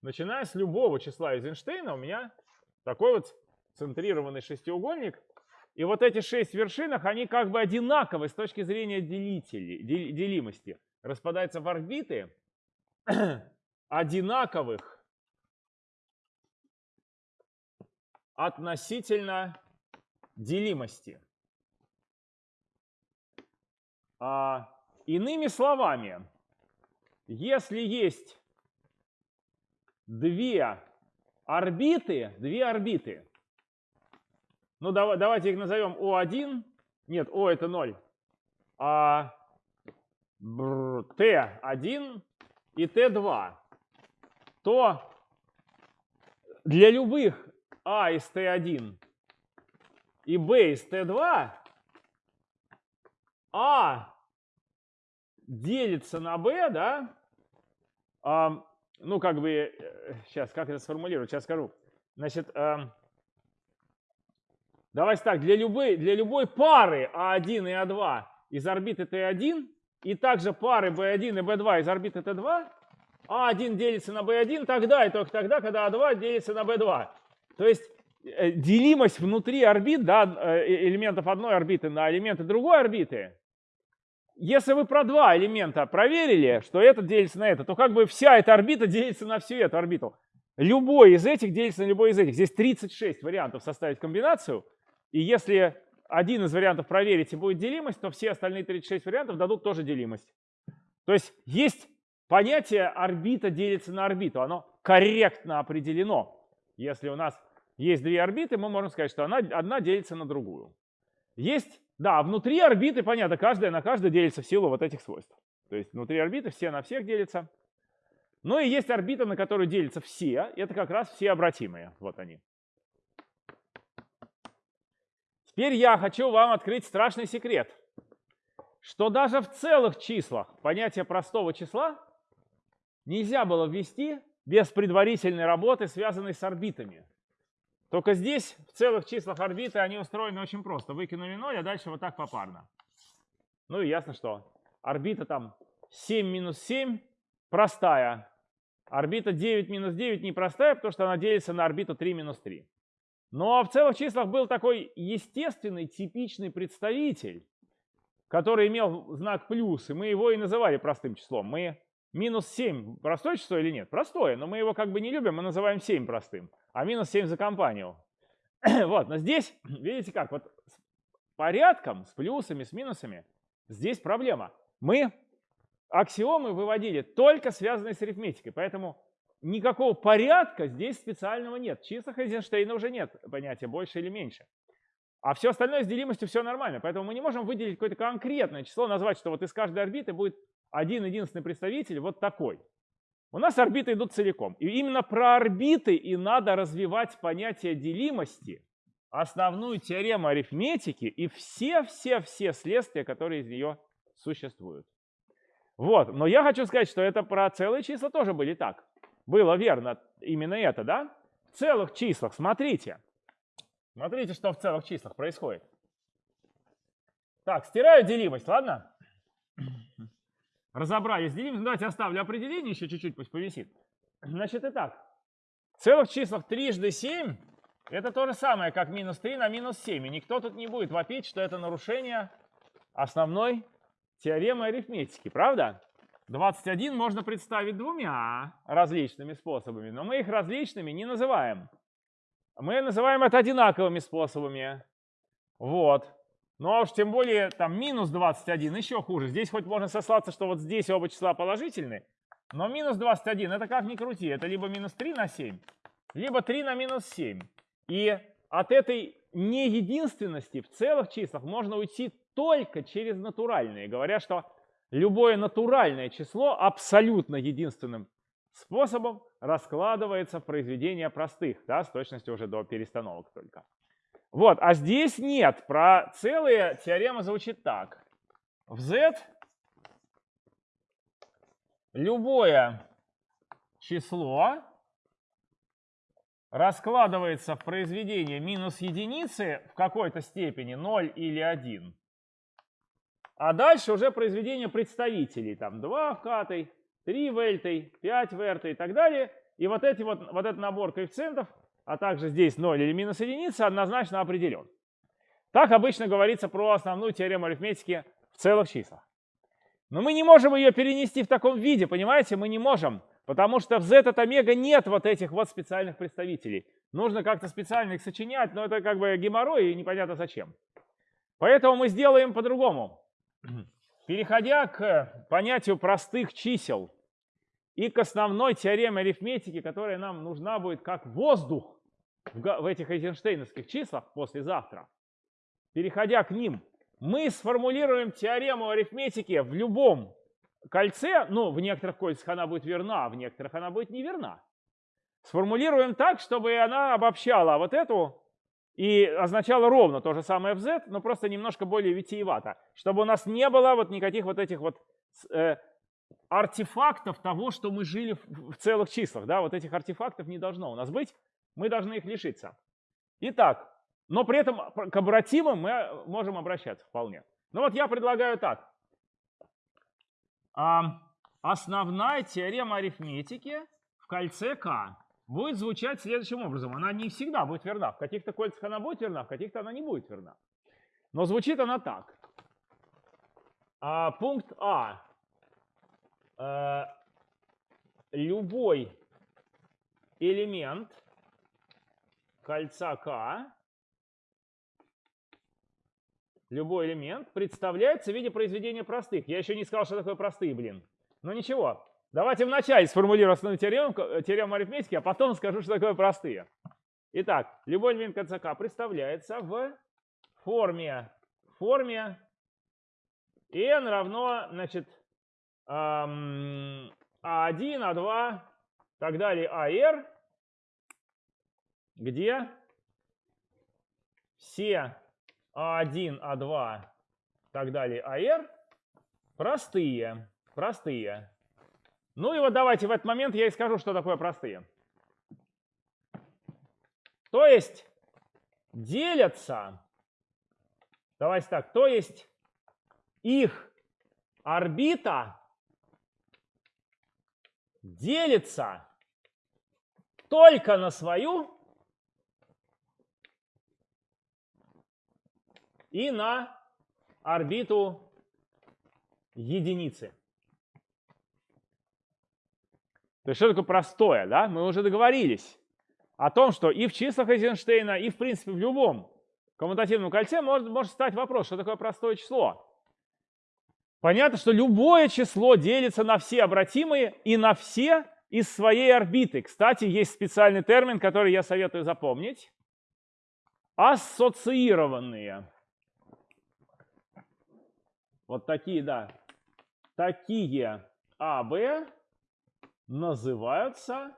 Начиная с любого числа из Эйнштейна у меня такой вот центрированный шестиугольник. И вот эти шесть вершинах, они как бы одинаковы с точки зрения делителей, делимости. Распадаются в орбиты одинаковых относительно делимости. А Иными словами, если есть две орбиты, две орбиты, ну давайте их назовем О1, нет, О это 0, а t1 и t2, то для любых а из t1 и b из t2 а делится на b, да, а, ну, как бы, сейчас, э, как это сформулировать, сейчас скажу. Значит, а, давайте так, для любой, для любой пары А1 и А2 из орбиты Т1 и также пары B1 и B2 из орбиты Т2, А1 делится на B1 тогда и только тогда, когда А2 делится на B2. То есть э, делимость внутри орбит, да, э, элементов одной орбиты на элементы другой орбиты, если вы про два элемента проверили, что этот делится на это, то как бы вся эта орбита делится на всю эту орбиту. Любой из этих делится на любой из этих. Здесь 36 вариантов составить комбинацию. И если один из вариантов проверить и будет делимость, то все остальные 36 вариантов дадут тоже делимость. То есть есть понятие орбита делится на орбиту. Оно корректно определено. Если у нас есть две орбиты, мы можем сказать, что она, одна делится на другую. Есть, да, внутри орбиты, понятно, каждая на каждую делится в силу вот этих свойств. То есть внутри орбиты все на всех делятся. Ну и есть орбита, на которую делятся все. Это как раз все обратимые. Вот они. Теперь я хочу вам открыть страшный секрет, что даже в целых числах понятие простого числа нельзя было ввести без предварительной работы, связанной с орбитами. Только здесь в целых числах орбиты они устроены очень просто. Выкинули 0, а дальше вот так попарно. Ну и ясно, что орбита там 7 минус 7 простая. Орбита 9 минус 9 непростая, потому что она делится на орбиту 3 минус 3. Но в целых числах был такой естественный, типичный представитель, который имел знак плюс, и мы его и называли простым числом. Мы минус 7 простое число или нет? Простое, но мы его как бы не любим, мы называем 7 простым, а минус 7 за компанию. вот, но здесь, видите как, вот с порядком, с плюсами, с минусами, здесь проблема. Мы аксиомы выводили только связанные с арифметикой, поэтому никакого порядка здесь специального нет. В числах уже нет понятия больше или меньше. А все остальное с делимостью все нормально. Поэтому мы не можем выделить какое-то конкретное число, назвать, что вот из каждой орбиты будет один единственный представитель вот такой. У нас орбиты идут целиком. И именно про орбиты и надо развивать понятие делимости, основную теорему арифметики и все-все-все следствия, которые из нее существуют. Вот, но я хочу сказать, что это про целые числа тоже были так было верно именно это, да? В целых числах, смотрите. Смотрите, что в целых числах происходит. Так, стираю делимость, ладно? Разобрались делимость. Давайте оставлю определение еще чуть-чуть, пусть повисит. Значит, итак, в целых числах трижды 7 это то же самое, как минус 3 на минус 7. И никто тут не будет вопить, что это нарушение основной теоремы арифметики, правда? 21 можно представить двумя различными способами, но мы их различными не называем. Мы называем это одинаковыми способами. Вот. Ну а уж тем более там минус 21 еще хуже. Здесь хоть можно сослаться, что вот здесь оба числа положительны, но минус 21 это как ни крути, это либо минус 3 на 7, либо 3 на минус 7. И от этой неединственности в целых числах можно уйти только через натуральные, говоря, что любое натуральное число абсолютно единственным способом раскладывается в произведения простых, да, с точностью уже до перестановок только. Вот, а здесь нет. Про целые теорема звучит так. В z любое число раскладывается в произведение минус единицы в какой-то степени 0 или 1 а дальше уже произведение представителей. Там 2 в катой, 3 в эльтой, 5 в эртой и так далее. И вот, эти вот, вот этот набор коэффициентов, а также здесь 0 или минус единица, однозначно определен. Так обычно говорится про основную теорему арифметики в целых числах. Но мы не можем ее перенести в таком виде, понимаете? Мы не можем, потому что в z от омега нет вот этих вот специальных представителей. Нужно как-то специально их сочинять, но это как бы геморрой и непонятно зачем. Поэтому мы сделаем по-другому. Переходя к понятию простых чисел и к основной теореме арифметики, которая нам нужна будет как воздух в этих эйзенштейновских числах послезавтра, переходя к ним, мы сформулируем теорему арифметики в любом кольце, ну, в некоторых кольцах она будет верна, а в некоторых она будет неверна. Сформулируем так, чтобы она обобщала вот эту и означала ровно то же самое в z, но просто немножко более витиевато, чтобы у нас не было вот никаких вот этих вот э, артефактов того, что мы жили в, в целых числах. Да? Вот этих артефактов не должно у нас быть, мы должны их лишиться. Итак, но при этом к обратимым мы можем обращаться вполне. Ну вот я предлагаю так. А, основная теорема арифметики в кольце К будет звучать следующим образом. Она не всегда будет верна. В каких-то кольцах она будет верна, в каких-то она не будет верна. Но звучит она так. А, пункт А. Э, любой элемент кольца К, любой элемент представляется в виде произведения простых. Я еще не сказал, что такое простые, блин. Но ничего, Давайте вначале сформулирую основную теорему, э, теорему арифметики, а потом скажу, что такое простые. Итак, любой элемент конца k представляется в форме, форме n равно, значит, а1, а2, так далее, ар, где все а1, а2, так далее, ар простые, простые. Ну и вот давайте в этот момент я и скажу, что такое простые. То есть делятся, давайте так, то есть их орбита делится только на свою и на орбиту единицы. То есть что такое простое, да? Мы уже договорились о том, что и в числах Эйзенштейна, и в принципе в любом коммутативном кольце может, может стать вопрос, что такое простое число. Понятно, что любое число делится на все обратимые и на все из своей орбиты. Кстати, есть специальный термин, который я советую запомнить. Ассоциированные. Вот такие, да. Такие АБ называются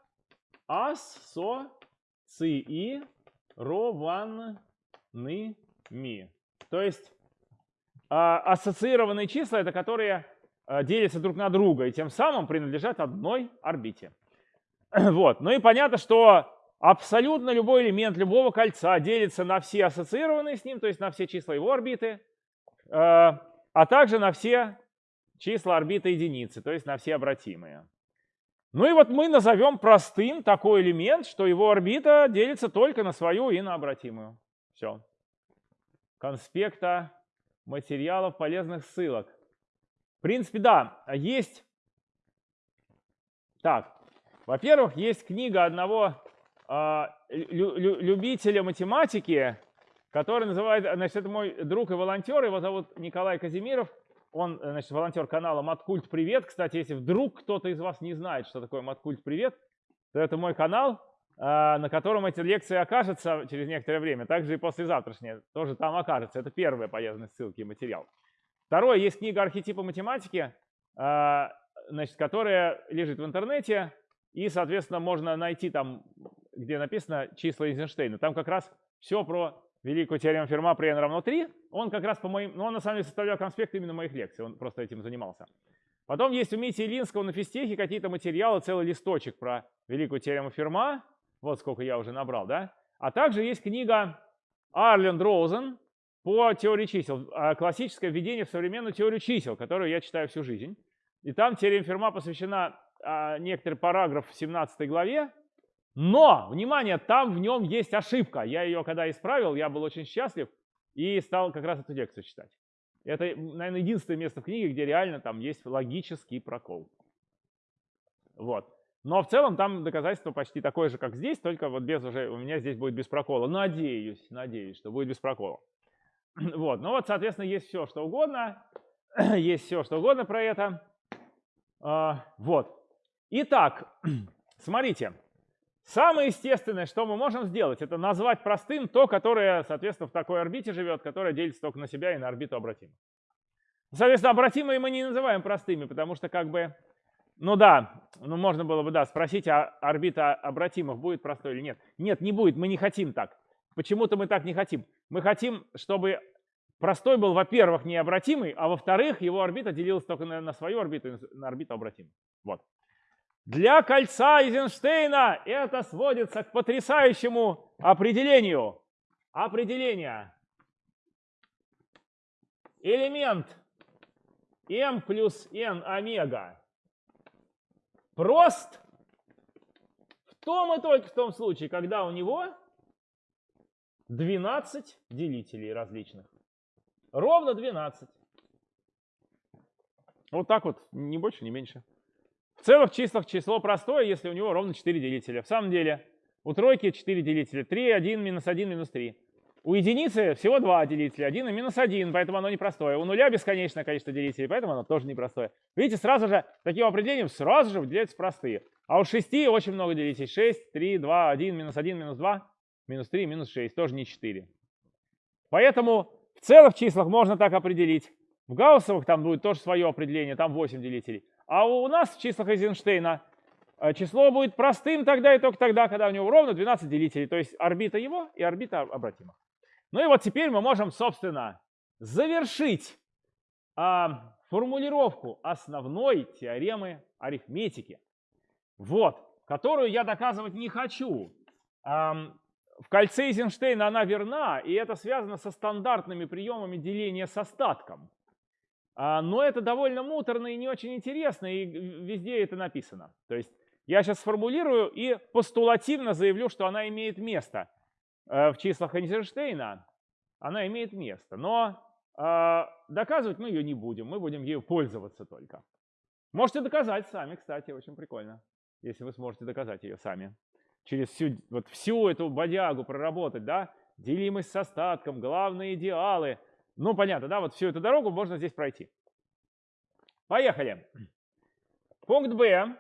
ассоциированными. То есть а, ассоциированные числа это которые а, делятся друг на друга и тем самым принадлежат одной орбите. Вот. Ну и понятно, что абсолютно любой элемент любого кольца делится на все ассоциированные с ним, то есть на все числа его орбиты, а, а также на все числа орбиты единицы, то есть на все обратимые. Ну и вот мы назовем простым такой элемент, что его орбита делится только на свою и на обратимую. Все. Конспекта материалов полезных ссылок. В принципе, да, есть... Так, во-первых, есть книга одного э, лю любителя математики, который называет, значит, это мой друг и волонтер, его зовут Николай Казимиров – он, э, значит, волонтер канала Маткульт Привет. Кстати, если вдруг кто-то из вас не знает, что такое Маткульт Привет, то это мой канал, а, на котором эти лекции окажутся через некоторое время. Также и послезавтрашнее тоже там окажется. Это первая полезная ссылка и материал. Второе, есть книга «Архетипы математики», а, значит, которая лежит в интернете. И, соответственно, можно найти там, где написано числа Эйзенштейна. Там как раз все про великую теорему Ферма при n равно 3, он как раз по моим, ну он на самом деле составлял конспект именно моих лекций, он просто этим занимался. Потом есть у Мити Илинского на физтехе какие-то материалы, целый листочек про великую теорему Ферма, вот сколько я уже набрал, да. А также есть книга Арленд Роузен по теории чисел, а, классическое введение в современную теорию чисел, которую я читаю всю жизнь. И там теорема Ферма посвящена а, некоторый параграф в 17 главе, но, внимание, там в нем есть ошибка. Я ее когда исправил, я был очень счастлив и стал как раз эту лекцию читать. Это, наверное, единственное место в книге, где реально там есть логический прокол. Вот. Но в целом там доказательство почти такое же, как здесь, только вот без уже, у меня здесь будет без прокола. Надеюсь, надеюсь, что будет без прокола. Вот, ну вот, соответственно, есть все, что угодно. есть все, что угодно про это. А, вот. Итак, смотрите. Самое естественное, что мы можем сделать, это назвать простым то, которое, соответственно, в такой орбите живет, которое делится только на себя и на орбиту обратимо. Соответственно, обратимые мы не называем простыми, потому что как бы, ну да, ну можно было бы, да, спросить, а орбита обратимых будет простой или нет. Нет, не будет, мы не хотим так. Почему-то мы так не хотим. Мы хотим, чтобы простой был, во-первых, необратимый, а во-вторых, его орбита делилась только на, на свою орбиту на орбиту обратимую. Вот. Для кольца Эйзенштейна это сводится к потрясающему определению. Определение. Элемент m плюс n омега прост в том и только в том случае, когда у него 12 делителей различных. Ровно 12. Вот так вот, ни больше, ни меньше. В целых числах число простое, если у него ровно 4 делителя. В самом деле, у тройки 4 делителя. 3, 1, минус 1, минус 3. У единицы всего 2 делителя, 1 и минус 1, поэтому оно непростое. У нуля бесконечное количество делителей, поэтому оно тоже непростое. Видите, сразу же, таким определением сразу же выделяются простые. А у 6 очень много делителей. 6, 3, 2, 1, минус 1, минус 2, минус 3, минус 6, тоже не 4. Поэтому в целых числах можно так определить. В гауссовых там будет тоже свое определение, там 8 делителей. А у нас в числах Эйзенштейна э, число будет простым тогда и только тогда, когда у него ровно 12 делителей, то есть орбита его и орбита обратимых. Ну и вот теперь мы можем, собственно, завершить а, формулировку основной теоремы арифметики, вот, которую я доказывать не хочу. А, в кольце Эйзенштейна она верна, и это связано со стандартными приемами деления с остатком. А, но это довольно муторно и не очень интересно, и везде это написано. То есть я сейчас сформулирую и постулативно заявлю, что она имеет место э, в числах Эйнштейна. Она имеет место, но э, доказывать мы ее не будем, мы будем ею пользоваться только. Можете доказать сами, кстати, очень прикольно, если вы сможете доказать ее сами. Через всю, вот всю эту бодягу проработать, да, делимость с остатком, главные идеалы – ну, понятно, да, вот всю эту дорогу можно здесь пройти. Поехали. Пункт Б.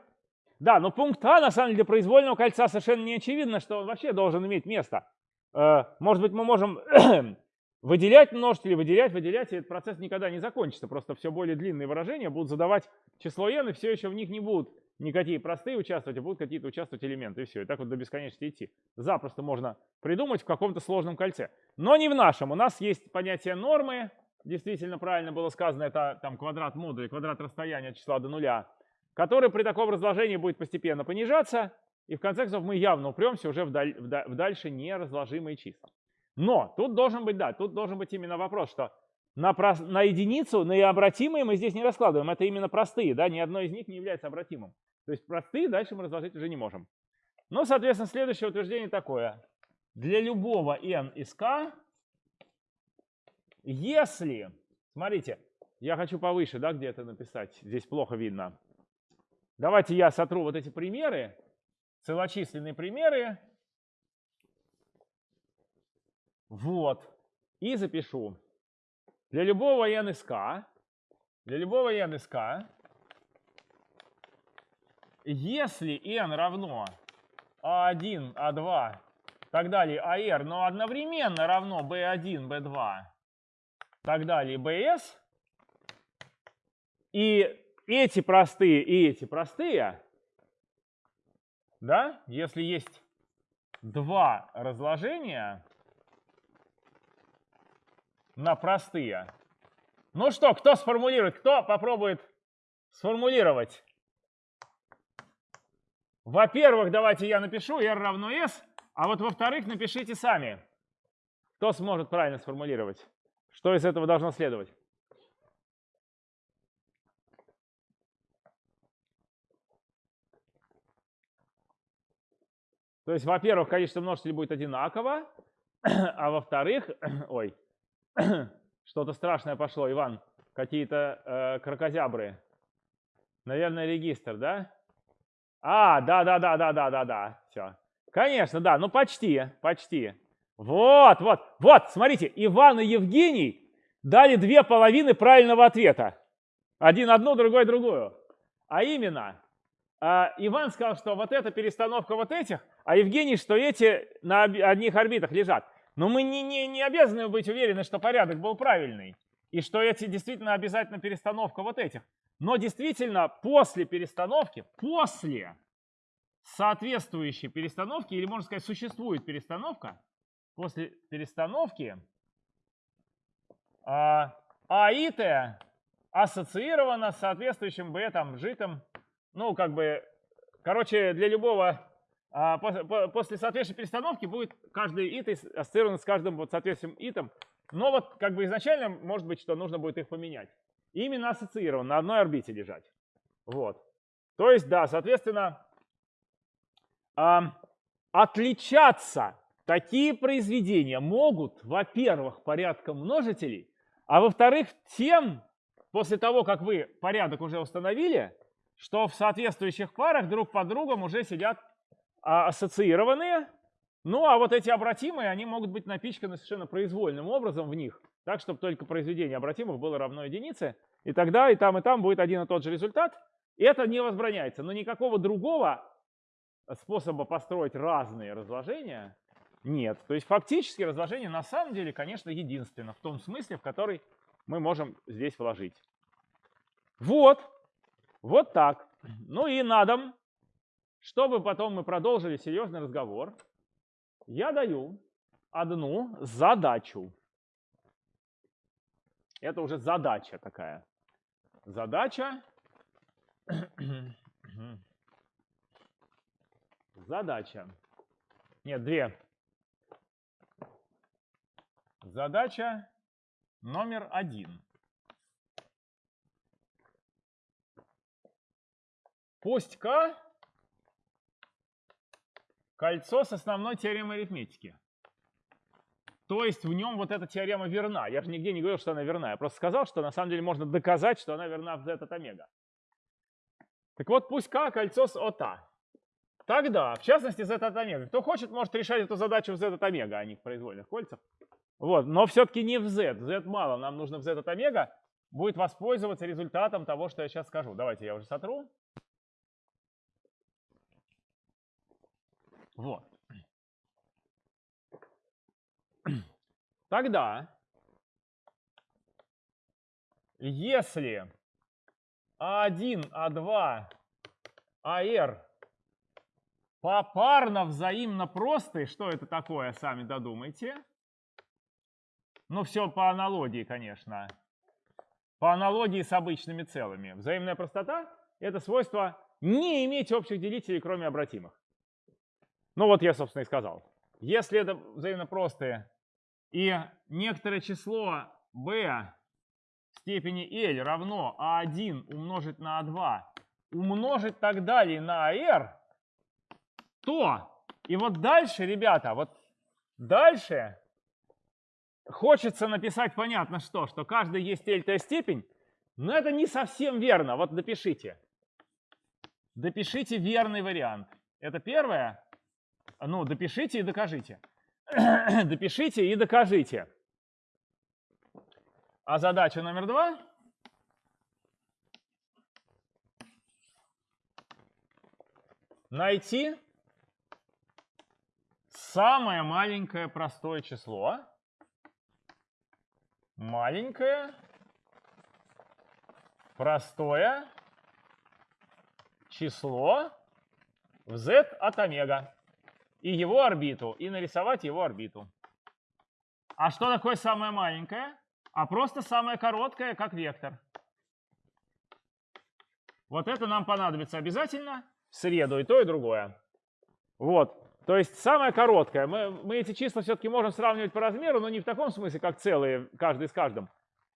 Да, но пункт А, на самом деле, для произвольного кольца совершенно не очевидно, что он вообще должен иметь место. Э, может быть, мы можем выделять множители, выделять, выделять, и этот процесс никогда не закончится. Просто все более длинные выражения будут задавать число n, и все еще в них не будут никакие простые участвовать, а будут какие-то участвовать элементы, и все. И так вот до бесконечности идти. Запросто можно придумать в каком-то сложном кольце. Но не в нашем. У нас есть понятие нормы. Действительно правильно было сказано, это там квадрат модуля, квадрат расстояния от числа до нуля, который при таком разложении будет постепенно понижаться, и в конце концов мы явно упремся уже в, даль, в, в дальше неразложимые числа. Но тут должен быть, да, тут должен быть именно вопрос, что на, на единицу, на обратимые мы здесь не раскладываем. Это именно простые, да, ни одно из них не является обратимым. То есть простые дальше мы разложить уже не можем. Ну, соответственно, следующее утверждение такое. Для любого n из k, если, смотрите, я хочу повыше, да, где это написать, здесь плохо видно. Давайте я сотру вот эти примеры, целочисленные примеры. Вот. И запишу. Для любого k, для любого k, если n равно a1, а a2, а так далее, AR, а но одновременно равно B1, B2, так далее, BS, и эти простые, и эти простые, да, если есть два разложения, на простые. Ну что, кто сформулирует? Кто попробует сформулировать? Во-первых, давайте я напишу r равно s, а вот во-вторых, напишите сами. Кто сможет правильно сформулировать? Что из этого должно следовать? То есть, во-первых, количество множителей будет одинаково, а во-вторых, ой, Что-то страшное пошло, Иван. Какие-то э, крокозябры. Наверное, регистр, да? А, да, да, да, да, да, да, да. Все. Конечно, да, ну почти, почти. Вот, вот, вот, смотрите, Иван и Евгений дали две половины правильного ответа. Один одну, другой другую. А именно, э, Иван сказал, что вот эта перестановка вот этих, а Евгений, что эти на одних орбитах лежат. Но мы не, не, не обязаны быть уверены, что порядок был правильный. и что эти действительно обязательно перестановка вот этих. Но действительно после перестановки, после соответствующей перестановки, или можно сказать, существует перестановка, после перестановки а, а и Т ассоциировано с соответствующим Б, там, житом, ну, как бы, короче, для любого, после, после соответствующей перестановки будет каждый ит ассоциирован с каждым вот соответствующим итом, но вот как бы изначально может быть, что нужно будет их поменять. Именно ассоциирован, на одной орбите лежать. Вот. То есть, да, соответственно, а, отличаться такие произведения могут, во-первых, порядком множителей, а во-вторых, тем, после того, как вы порядок уже установили, что в соответствующих парах друг под другом уже сидят а, ассоциированные. Ну, а вот эти обратимые, они могут быть напичканы совершенно произвольным образом в них, так, чтобы только произведение обратимых было равно единице. И тогда и там, и там будет один и тот же результат. И это не возбраняется. Но никакого другого способа построить разные разложения нет. То есть фактически разложение на самом деле, конечно, единственно в том смысле, в который мы можем здесь вложить. Вот. Вот так. Ну и на дом, чтобы потом мы продолжили серьезный разговор, я даю одну задачу. Это уже задача такая. Задача. Задача. Нет, две. Задача номер один. Пусть К кольцо с основной теоремой арифметики. То есть в нем вот эта теорема верна. Я же нигде не говорил, что она верна. Я просто сказал, что на самом деле можно доказать, что она верна в z от омега. Так вот, пусть К кольцо с ОТА. Тогда, в частности, z от омега. Кто хочет, может решать эту задачу в z от омега, а не в произвольных кольцах. Вот, но все-таки не в z. z мало, нам нужно в z от омега. Будет воспользоваться результатом того, что я сейчас скажу. Давайте я уже сотру. Вот. Тогда, если А1, А2, АР попарно взаимно простые, что это такое, сами додумайте. Ну, все по аналогии, конечно. По аналогии с обычными целыми. Взаимная простота – это свойство не иметь общих делителей, кроме обратимых. Ну вот я, собственно, и сказал. Если это взаимно простые и некоторое число b в степени L равно А1 умножить на А2 умножить так далее на АР, то и вот дальше, ребята, вот дальше хочется написать понятно что, что каждый есть дельта степень, но это не совсем верно. Вот допишите. Допишите верный вариант. Это первое. Ну, допишите и докажите. допишите и докажите. А задача номер два. Найти самое маленькое простое число маленькое, простое число в z от омега и его орбиту, и нарисовать его орбиту. А что такое самое маленькое? А просто самое короткое, как вектор. Вот это нам понадобится обязательно в среду, и то, и другое. Вот. То есть самое короткое, мы, мы эти числа все-таки можем сравнивать по размеру, но не в таком смысле, как целые, каждый с каждым.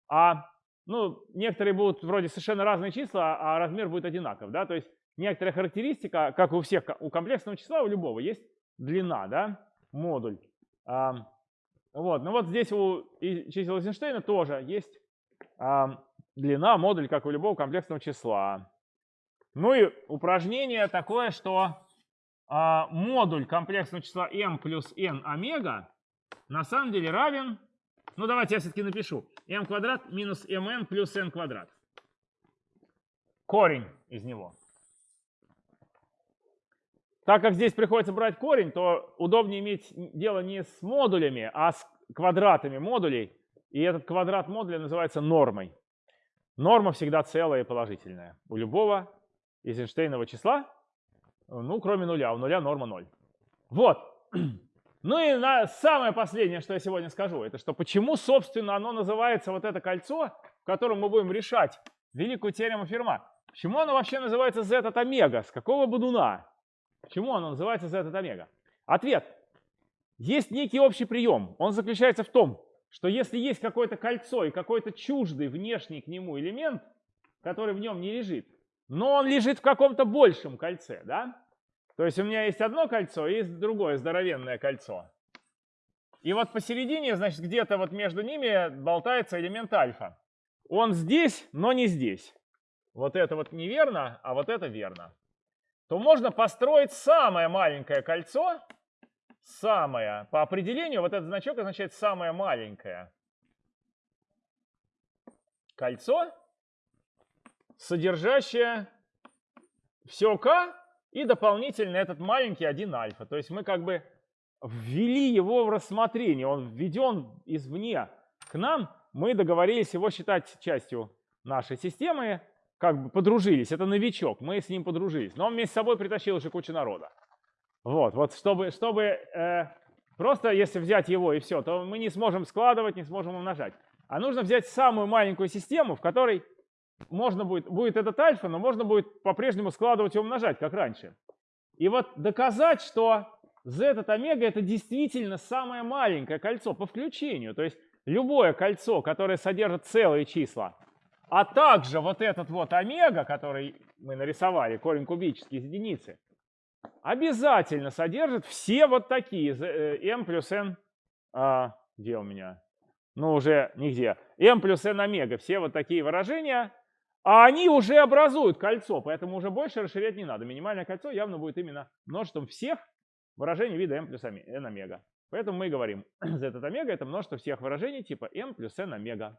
А ну, некоторые будут вроде совершенно разные числа, а размер будет одинаков. Да? То есть некоторая характеристика, как у всех, у комплексного числа, у любого, есть длина, да, модуль. А, вот, ну вот здесь у чисел Эйзенштейна тоже есть а, длина, модуль, как у любого комплексного числа. Ну и упражнение такое, что а, модуль комплексного числа m плюс n омега на самом деле равен, ну давайте я все-таки напишу, m квадрат минус mn плюс n квадрат. Корень из него. Так как здесь приходится брать корень, то удобнее иметь дело не с модулями, а с квадратами модулей. И этот квадрат модуля называется нормой. Норма всегда целая и положительная. У любого из Эйнштейнова числа, ну, кроме нуля. У нуля норма 0. Вот. Ну и на, самое последнее, что я сегодня скажу, это что почему, собственно, оно называется вот это кольцо, в котором мы будем решать великую теорему Ферма. Почему оно вообще называется z от омега? С какого будуна? Почему оно называется z от омега? Ответ. Есть некий общий прием. Он заключается в том, что если есть какое-то кольцо и какой-то чуждый внешний к нему элемент, который в нем не лежит, но он лежит в каком-то большем кольце, да? То есть у меня есть одно кольцо и есть другое здоровенное кольцо. И вот посередине, значит, где-то вот между ними болтается элемент альфа. Он здесь, но не здесь. Вот это вот неверно, а вот это верно. То можно построить самое маленькое кольцо, самое, по определению, вот этот значок означает самое маленькое кольцо, содержащее все k и дополнительно этот маленький 1 альфа. То есть мы как бы ввели его в рассмотрение, он введен извне. К нам, мы договорились его считать частью нашей системы, как бы подружились, это новичок, мы с ним подружились, но он вместе с собой притащил еще кучу народа. Вот, вот чтобы, чтобы э, просто если взять его и все, то мы не сможем складывать, не сможем умножать. А нужно взять самую маленькую систему, в которой можно будет, будет этот альфа, но можно будет по-прежнему складывать и умножать, как раньше. И вот доказать, что z от омега это действительно самое маленькое кольцо по включению. То есть любое кольцо, которое содержит целые числа, а также вот этот вот омега, который мы нарисовали, корень кубический из единицы, обязательно содержит все вот такие э, m плюс n, а, где у меня? Ну уже нигде. m плюс n омега, все вот такие выражения, а они уже образуют кольцо, поэтому уже больше расширять не надо. Минимальное кольцо явно будет именно множеством всех выражений вида m плюс n омега. Поэтому мы и говорим, z от омега это множество всех выражений типа m плюс n омега.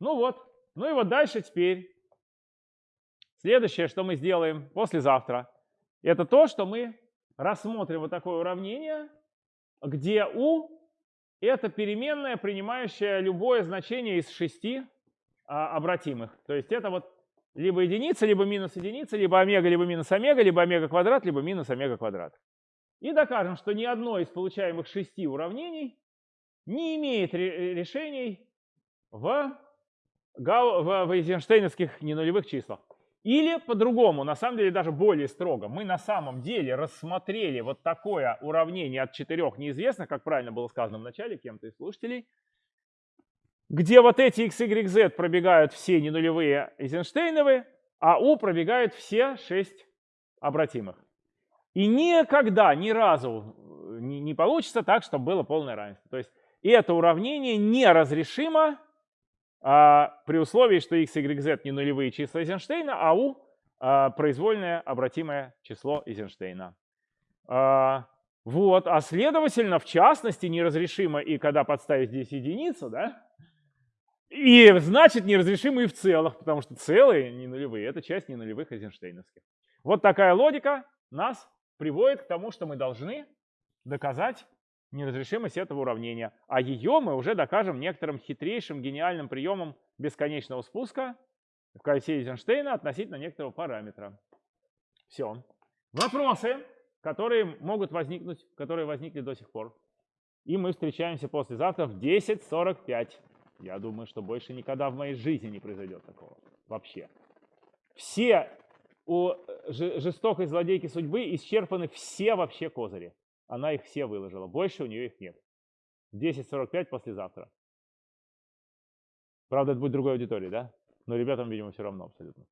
Ну вот, ну и вот дальше теперь. Следующее, что мы сделаем послезавтра, это то, что мы рассмотрим вот такое уравнение, где u это переменная, принимающая любое значение из шести а, обратимых. То есть это вот либо единица, либо минус единица, либо омега, либо минус омега, либо омега квадрат, либо минус омега квадрат. И докажем, что ни одно из получаемых шести уравнений не имеет решений в, в, в эйзенштейновских ненулевых числах. Или по-другому, на самом деле даже более строго, мы на самом деле рассмотрели вот такое уравнение от четырех неизвестных, как правильно было сказано в начале кем-то из слушателей, где вот эти x, y, z пробегают все ненулевые Эйзенштейновые, а u пробегают все шесть обратимых. И никогда, ни разу не, не получится так, чтобы было полное равенство. То есть это уравнение неразрешимо а, при условии, что x, y, z не нулевые числа Эйзенштейна, а u а, произвольное обратимое число Эйзенштейна. А, вот, а следовательно, в частности, неразрешимо и когда подставить здесь единицу, да, и значит неразрешимо и в целых, потому что целые не нулевые, это часть не нулевых Эйзенштейновских. Вот такая логика нас приводит к тому, что мы должны доказать неразрешимость этого уравнения. А ее мы уже докажем некоторым хитрейшим гениальным приемом бесконечного спуска в кольце Эйзенштейна относительно некоторого параметра. Все. Вопросы, которые могут возникнуть, которые возникли до сих пор. И мы встречаемся послезавтра в 10.45. Я думаю, что больше никогда в моей жизни не произойдет такого. Вообще. Все у жестокой злодейки судьбы исчерпаны все вообще козыри. Она их все выложила. Больше у нее их нет. 10.45 послезавтра. Правда, это будет другой аудитории, да? Но ребятам, видимо, все равно абсолютно.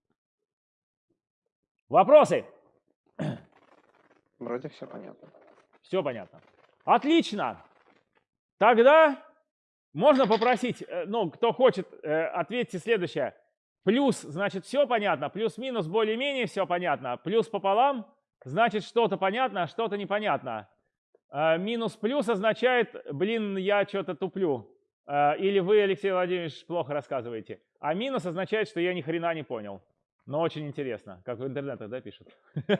Вопросы? Вроде все понятно. Все понятно. Отлично. Тогда можно попросить, э, ну, кто хочет, э, ответьте следующее. Плюс, значит, все понятно. Плюс-минус более-менее все понятно. Плюс пополам, значит, что-то понятно, а что-то непонятно. А, минус плюс означает, блин, я что-то туплю. А, или вы, Алексей Владимирович, плохо рассказываете. А минус означает, что я ни хрена не понял. Но очень интересно, как в интернетах, да, пишут?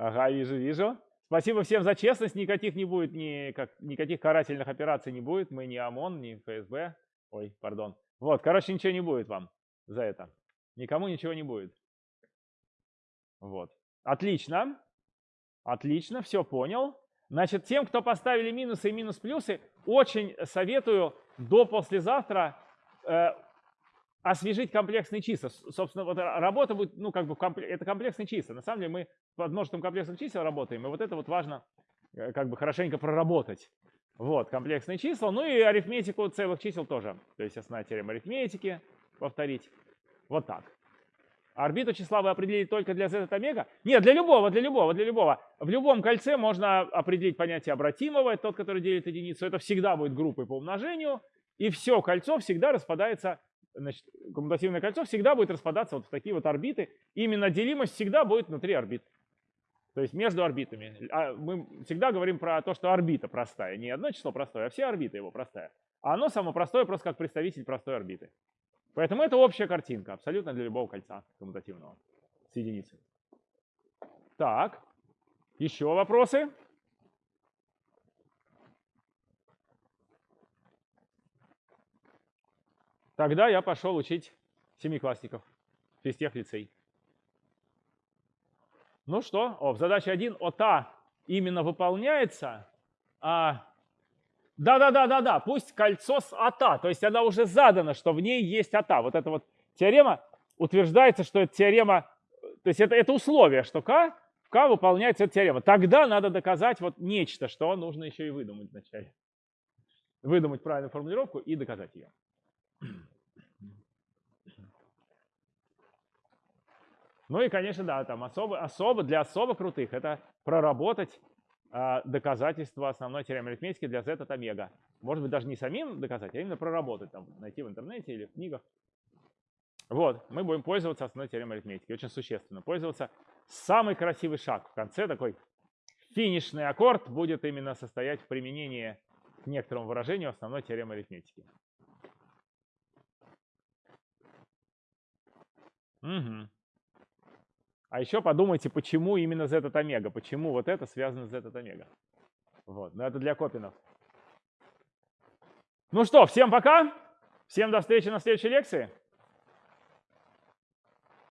Ага, вижу, вижу. Спасибо всем за честность. Никаких не будет, никак, никаких карательных операций не будет. Мы не ОМОН, не ФСБ. Ой, пардон. Вот, короче, ничего не будет вам за это. Никому ничего не будет. Вот. Отлично. Отлично, все понял. Значит, тем, кто поставили минусы и минус-плюсы, очень советую до послезавтра э, освежить комплексные числа. Собственно, вот работа будет, ну, как бы, это комплексные числа. На самом деле мы под множеством комплексных чисел работаем, и вот это вот важно, э, как бы, хорошенько проработать. Вот, комплексные числа, ну и арифметику целых чисел тоже. То есть основная теорема арифметики повторить. Вот так. Орбиту числа вы определили только для z от омега? Нет, для любого, для любого, для любого. В любом кольце можно определить понятие обратимого, это тот, который делит единицу. Это всегда будет группой по умножению. И все кольцо всегда распадается, значит, коммутативное кольцо всегда будет распадаться вот в такие вот орбиты. Именно делимость всегда будет внутри орбит. То есть между орбитами. А мы всегда говорим про то, что орбита простая. Не одно число простое, а все орбиты его простая. А оно само простое просто как представитель простой орбиты. Поэтому это общая картинка, абсолютно для любого кольца коммутативного с единицей. Так, еще вопросы? Тогда я пошел учить семиклассников, физтех лицей. Ну что, о, в задаче 1 ОТА именно выполняется, а да-да-да-да-да, пусть кольцо с АТА, то есть она уже задана, что в ней есть АТА. Вот эта вот теорема утверждается, что это теорема, то есть это, это условие, что К, в К выполняется эта теорема. Тогда надо доказать вот нечто, что нужно еще и выдумать вначале. Выдумать правильную формулировку и доказать ее. Ну и, конечно, да, там особо, особо для особо крутых это проработать доказательства основной теоремы арифметики для z от омега. Может быть, даже не самим доказать, а именно проработать, там, найти в интернете или в книгах. Вот, мы будем пользоваться основной теоремой арифметики, очень существенно. Пользоваться самый красивый шаг в конце, такой финишный аккорд будет именно состоять в применении к некоторому выражению основной теоремы арифметики. Угу. А еще подумайте, почему именно z от омега, почему вот это связано с z от омега. Вот, но это для копинов. Ну что, всем пока, всем до встречи на следующей лекции.